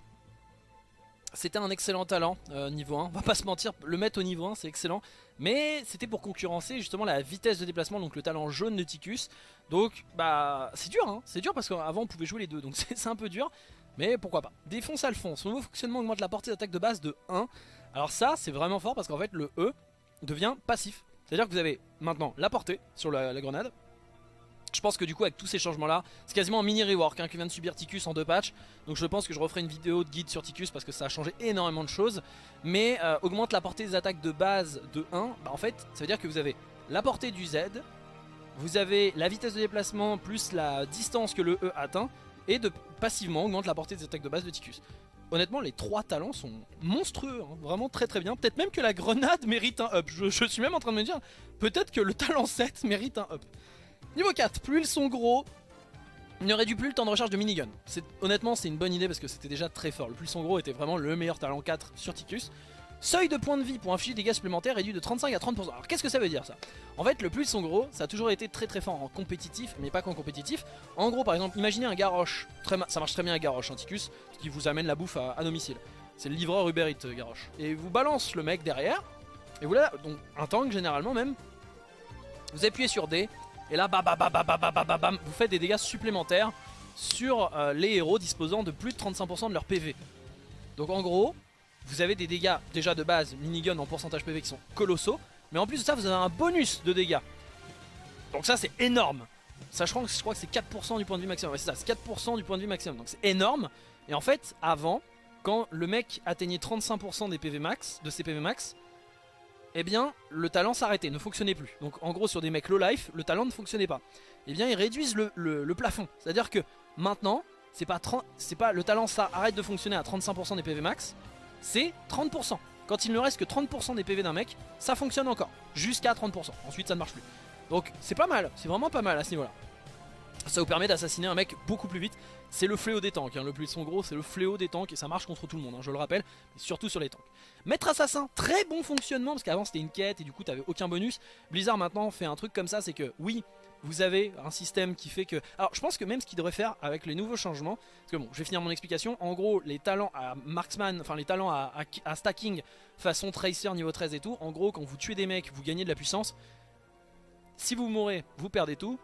c'était un excellent talent euh, niveau 1, on va pas se mentir, le mettre au niveau 1 c'est excellent, mais c'était pour concurrencer justement la vitesse de déplacement, donc le talent jaune de Ticus. Donc bah c'est dur, hein, c'est dur parce qu'avant on pouvait jouer les deux, donc c'est un peu dur. Mais pourquoi pas. Défonce Alphonse. Son nouveau fonctionnement augmente la portée d'attaque de base de 1. Alors ça, c'est vraiment fort parce qu'en fait, le E devient passif. C'est-à-dire que vous avez maintenant la portée sur la, grenade. Je pense que du coup avec tous ces changements là C'est quasiment un mini rework hein, qui vient de subir Ticus en deux patchs Donc je pense que je referai une vidéo de guide sur Ticus Parce que ça a changé énormément de choses Mais euh, augmente la portée des attaques de base de 1 bah, En fait ça veut dire que vous avez la portée du Z Vous avez la vitesse de déplacement plus la distance que le E atteint et de passivement augmente la portée des attaques de base de Ticus. Honnêtement, les trois talents sont monstrueux, hein. vraiment très très bien. Peut-être même que la grenade mérite un up. Je, suis même en train de me dire, peut-être que le talent 7 mérite un up. Niveau 4, plus ils sont gros, ne réduit plus le temps de recharge de minigun. Honnêtement, c'est une bonne idée parce que c'était déjà très fort. Le plus ils sont gros était vraiment le meilleur talent 4 sur Ticus. Seuil de points de vie pour infliger des dégâts supplémentaires réduit de 35 à 30%. Alors qu'est-ce que ça veut dire ça? En fait le plus son gros ça a toujours été très très fort en compétitif mais pas qu'en compétitif. En gros par exemple imaginez un Garrosh, ça marche très bien un Garrosh Anticus qui vous amène la bouffe à, domicile. C'est le livreur Uber euh, Garrosh. Et vous balance le mec derrière et voilà donc un tank généralement même. Vous appuyez sur D et là bam, vous faites des dégâts supplémentaires sur euh, les héros disposant de plus de 35% de leur PV. Donc en gros, vous avez des dégâts déjà de base minigun en pourcentage PV qui sont colossaux. Mais en plus de ça, vous avez un bonus de dégâts. Donc ça, c'est énorme. Sachant que je crois que c'est 4% du point de vie maximum. C'est ça, c'est 4% du point de vie maximum. Donc c'est énorme. Et en fait, avant, quand le mec atteignait 35% des PV max, de ses PV max, eh bien, le talent s'arrêtait, ne fonctionnait plus. Donc en gros, sur des mecs low life, le talent ne fonctionnait pas. Eh bien, ils réduisent le, plafond. C'est-à-dire que maintenant, c'est pas, pas le talent ça arrête de fonctionner à 35% des PV max, c'est 30%. Quand il ne reste que 30% des PV d'un mec, ça fonctionne encore. Jusqu'à 30%. Ensuite, ça ne marche plus. Donc, c'est pas mal. C'est vraiment pas mal à ce niveau-là. Ça vous permet d'assassiner un mec beaucoup plus vite. C'est le fléau des tanks. Hein. Le plus son gros, c'est le fléau des tanks. Et ça marche contre tout le monde, hein, je le rappelle. Mais surtout sur les tanks. Maître assassin, très bon fonctionnement. Parce qu'avant, c'était une quête et du coup, t'avais aucun bonus. Blizzard maintenant fait un truc comme ça. C'est que, oui, vous avez un système qui fait que... Alors je pense que même ce qu'il devrait faire avec les nouveaux changements, parce que bon, je vais finir mon explication, en gros les talents à marksman, enfin les talents à, stacking façon tracer niveau 13 et tout, en gros quand vous tuez des mecs, vous gagnez de la puissance, si vous mourrez, vous perdez tout.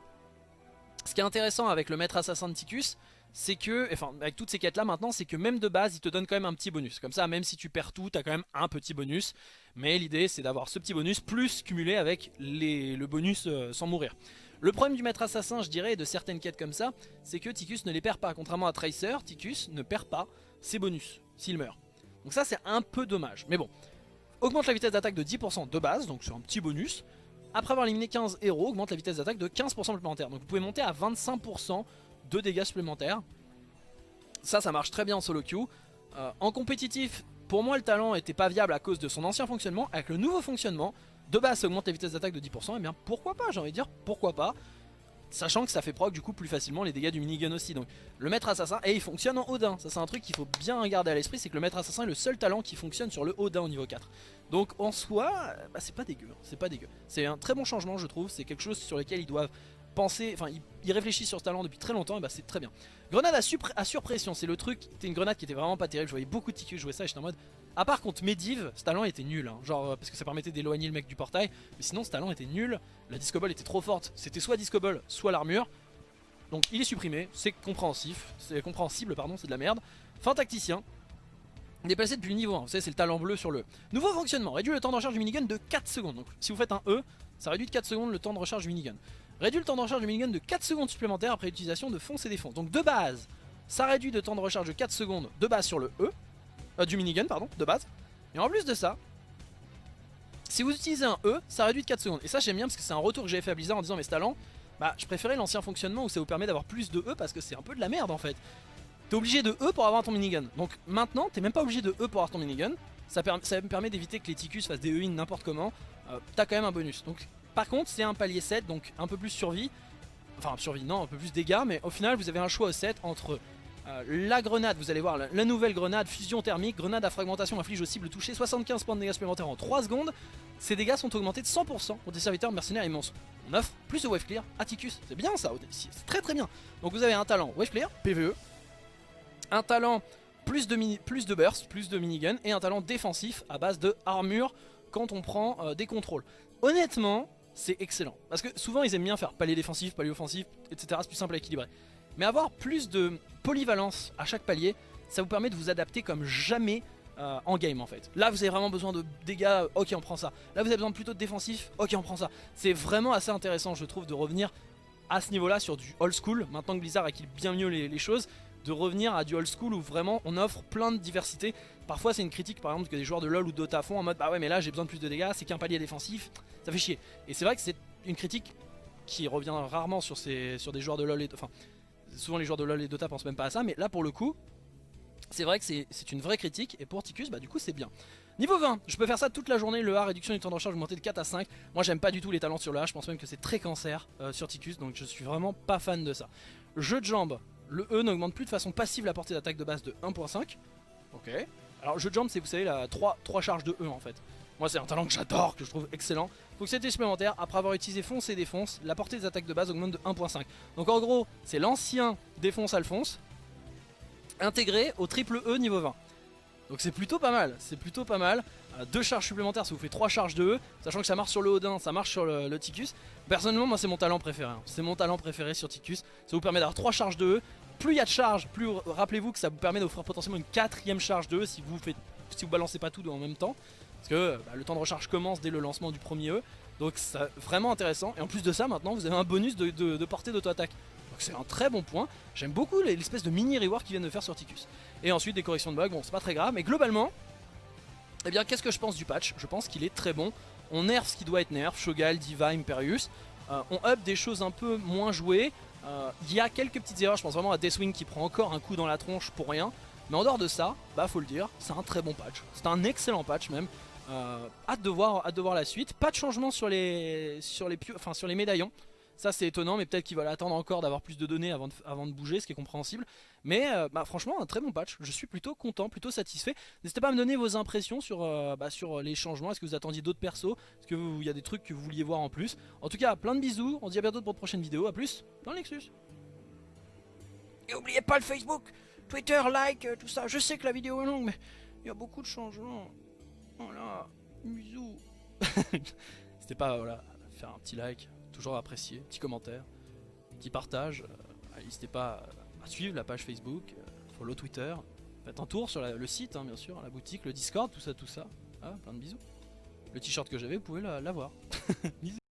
Ce qui est intéressant avec le maître assassin de Ticus, c'est que, enfin avec toutes ces quêtes là maintenant, c'est que même de base il te donne quand même un petit bonus. Comme ça même si tu perds tout, t'as quand même un petit bonus. Mais l'idée c'est d'avoir ce petit bonus plus cumulé avec le bonus euh, sans mourir. Le problème du maître assassin je dirais de certaines quêtes comme ça, c'est que Ticus ne les perd pas. Contrairement à Tracer, Ticus ne perd pas ses bonus s'il meurt. Donc ça c'est un peu dommage. Mais bon, augmente la vitesse d'attaque de 10% de base, donc c'est un petit bonus. Après avoir éliminé 15 héros, augmente la vitesse d'attaque de 15% supplémentaire. Donc vous pouvez monter à 25% de dégâts supplémentaires. Ça, ça marche très bien en solo queue. Euh, en compétitif, pour moi le talent était pas viable à cause de son ancien fonctionnement. Avec le nouveau fonctionnement, de base ça augmente la vitesse d'attaque de 10%, et eh bien pourquoi pas, j'ai envie de dire pourquoi pas. Sachant que ça fait proc du coup plus facilement les dégâts du minigun aussi. Donc le maître assassin, et il fonctionne en Odin. Ça c'est un truc qu'il faut bien garder à l'esprit C'est que le maître assassin est le seul talent qui fonctionne sur le Odin au niveau 4 Donc en soi, bah, c'est pas dégueu hein. C'est pas dégueu. C'est un très bon changement je trouve. C'est quelque chose sur lequel ils doivent penser Enfin ils, réfléchissent sur ce talent depuis très longtemps Et bah c'est très bien. Grenade à, surpression c'est le truc C'était une grenade qui était vraiment pas terrible. Je voyais beaucoup de tickets jouer ça et j'étais en mode à part contre Medivh, ce talent était nul, hein. genre parce que ça permettait d'éloigner le mec du portail, mais sinon ce talent était nul, la Disco était trop forte, c'était soit Disco soit l'armure, donc il est supprimé, c'est compréhensif, c'est compréhensible pardon, c'est de la merde. Fin tacticien, déplacé depuis le niveau 1, vous savez c'est le talent bleu sur le. Nouveau fonctionnement, réduit le temps de recharge du minigun de 4 secondes, donc si vous faites un E, ça réduit de 4 secondes le temps de recharge du minigun. Réduit le temps de recharge du minigun de 4 secondes supplémentaires après l'utilisation de fonce et défonce. Donc de base, ça réduit le temps de recharge de 4 secondes de base sur le E, euh, du minigun pardon, de base. Et en plus de ça, si vous utilisez un E, ça réduit de 4 secondes. Et ça j'aime bien parce que c'est un retour que j'ai fait à Blizzard en disant mais ce talent, bah je préférais l'ancien fonctionnement où ça vous permet d'avoir plus de E parce que c'est un peu de la merde en fait. T'es obligé de E pour avoir ton minigun. Donc maintenant t'es même pas obligé de E pour avoir ton minigun. Ça, me permet d'éviter que les Ticus fassent des E-in n'importe comment. Euh, t'as quand même un bonus. Donc par contre c'est un palier 7 donc un peu plus survie. Enfin survie non un peu plus dégâts mais au final vous avez un choix au 7 entre euh, la grenade, vous allez voir, la, nouvelle grenade, fusion thermique, grenade à fragmentation inflige au cible touché 75 points de dégâts supplémentaires en 3 secondes. Ces dégâts sont augmentés de 100% pour des serviteurs mercenaires immenses. On offre plus de wave clear à Ticus, c'est bien ça, c'est très très bien. Donc vous avez un talent wave clear, PVE, un talent plus de, mini, plus de burst, plus de minigun, et un talent défensif à base de armure quand on prend euh, des contrôles. Honnêtement, c'est excellent. Parce que souvent ils aiment bien faire palier défensif, palier offensif, etc. C'est plus simple à équilibrer. Mais avoir plus de polyvalence à chaque palier, ça vous permet de vous adapter comme jamais euh, en game en fait. Là vous avez vraiment besoin de dégâts, ok on prend ça. Là vous avez besoin plutôt de défensif, ok on prend ça. C'est vraiment assez intéressant je trouve de revenir à ce niveau là sur du old school, maintenant que Blizzard équilibre bien mieux les, choses, de revenir à du old school où vraiment on offre plein de diversité. Parfois c'est une critique par exemple que des joueurs de LoL ou Dota font en mode bah ouais mais là j'ai besoin de plus de dégâts, c'est qu'un palier défensif, ça fait chier. Et c'est vrai que c'est une critique qui revient rarement sur, ces, sur des joueurs de LoL et... Enfin, souvent les joueurs de LoL et Dota pensent même pas à ça, mais là pour le coup, c'est vrai que c'est une vraie critique, et pour Ticus, bah du coup c'est bien. Niveau 20, je peux faire ça toute la journée, le A, réduction du temps de recharge augmenté de 4 à 5. Moi j'aime pas du tout les talents sur le A, je pense même que c'est très cancer euh, sur Ticus, donc je suis vraiment pas fan de ça. Jeu de jambes, le E n'augmente plus de façon passive la portée d'attaque de base de 1.5. Ok. Alors jeu de jambes c'est vous savez la 3, 3 charges de E en fait. Moi c'est un talent que j'adore, que je trouve excellent. Fonctionnalité supplémentaire, après avoir utilisé fonce et défonce, la portée des attaques de base augmente de 1.5. Donc en gros, c'est l'ancien défonce Alphonse, intégré au triple E niveau 20. Donc c'est plutôt pas mal, c'est plutôt pas mal. Euh, deux charges supplémentaires, ça vous fait trois charges de E, sachant que ça marche sur le Odin, ça marche sur le, Ticus. Personnellement, moi c'est mon talent préféré, hein. c'est mon talent préféré sur Ticus. Ça vous permet d'avoir trois charges de E. Plus il y a de charges, plus rappelez-vous que ça vous permet d'offrir potentiellement une quatrième charge de E si vous faites, si vous balancez pas tout en même temps. Parce que bah, le temps de recharge commence dès le lancement du premier E. Donc c'est vraiment intéressant. Et en plus de ça, maintenant vous avez un bonus de, portée d'auto-attaque. Donc c'est un très bon point. J'aime beaucoup l'espèce de mini reward qu'ils viennent de faire sur Ticus. Et ensuite des corrections de bugs, bon c'est pas très grave. Mais globalement, eh bien qu'est-ce que je pense du patch? Je pense qu'il est très bon. On nerf ce qui doit être nerf, Shogal, Diva, Imperius. Euh, on up des choses un peu moins jouées. Euh, il y a quelques petites erreurs, je pense vraiment à Deathwing qui prend encore un coup dans la tronche pour rien. Mais en dehors de ça, bah faut le dire, c'est un très bon patch. C'est un excellent patch même. Euh, hâte, de voir, hâte de voir la suite. Pas de changement sur les, sur les, enfin, sur les médaillons. Ça c'est étonnant mais peut-être qu'ils veulent attendre encore d'avoir plus de données avant de, avant de bouger ce qui est compréhensible. Mais euh, bah, franchement un très bon patch, je suis plutôt content, plutôt satisfait. N'hésitez pas à me donner vos impressions sur, euh, bah, sur les changements, est-ce que vous attendiez d'autres persos? Est-ce qu'il y a des trucs que vous vouliez voir en plus? En tout cas plein de bisous, on se dit à bientôt pour de prochaines vidéos, à plus dans le Nexus. Et n'oubliez pas le Facebook, Twitter, like, tout ça, je sais que la vidéo est longue mais il y a beaucoup de changements Voilà Bisous. C'était pas, voilà, faire un petit like, toujours apprécié, petit commentaire, petit partage. Euh, n'hésitez pas bah, suivre la page Facebook, euh, follow Twitter. Faites un tour sur le site, hein, bien sûr, la boutique, le Discord, tout ça, tout ça. Ah, plein de bisous. Le t-shirt que j'avais, vous pouvez la- l'avoir. Bisous.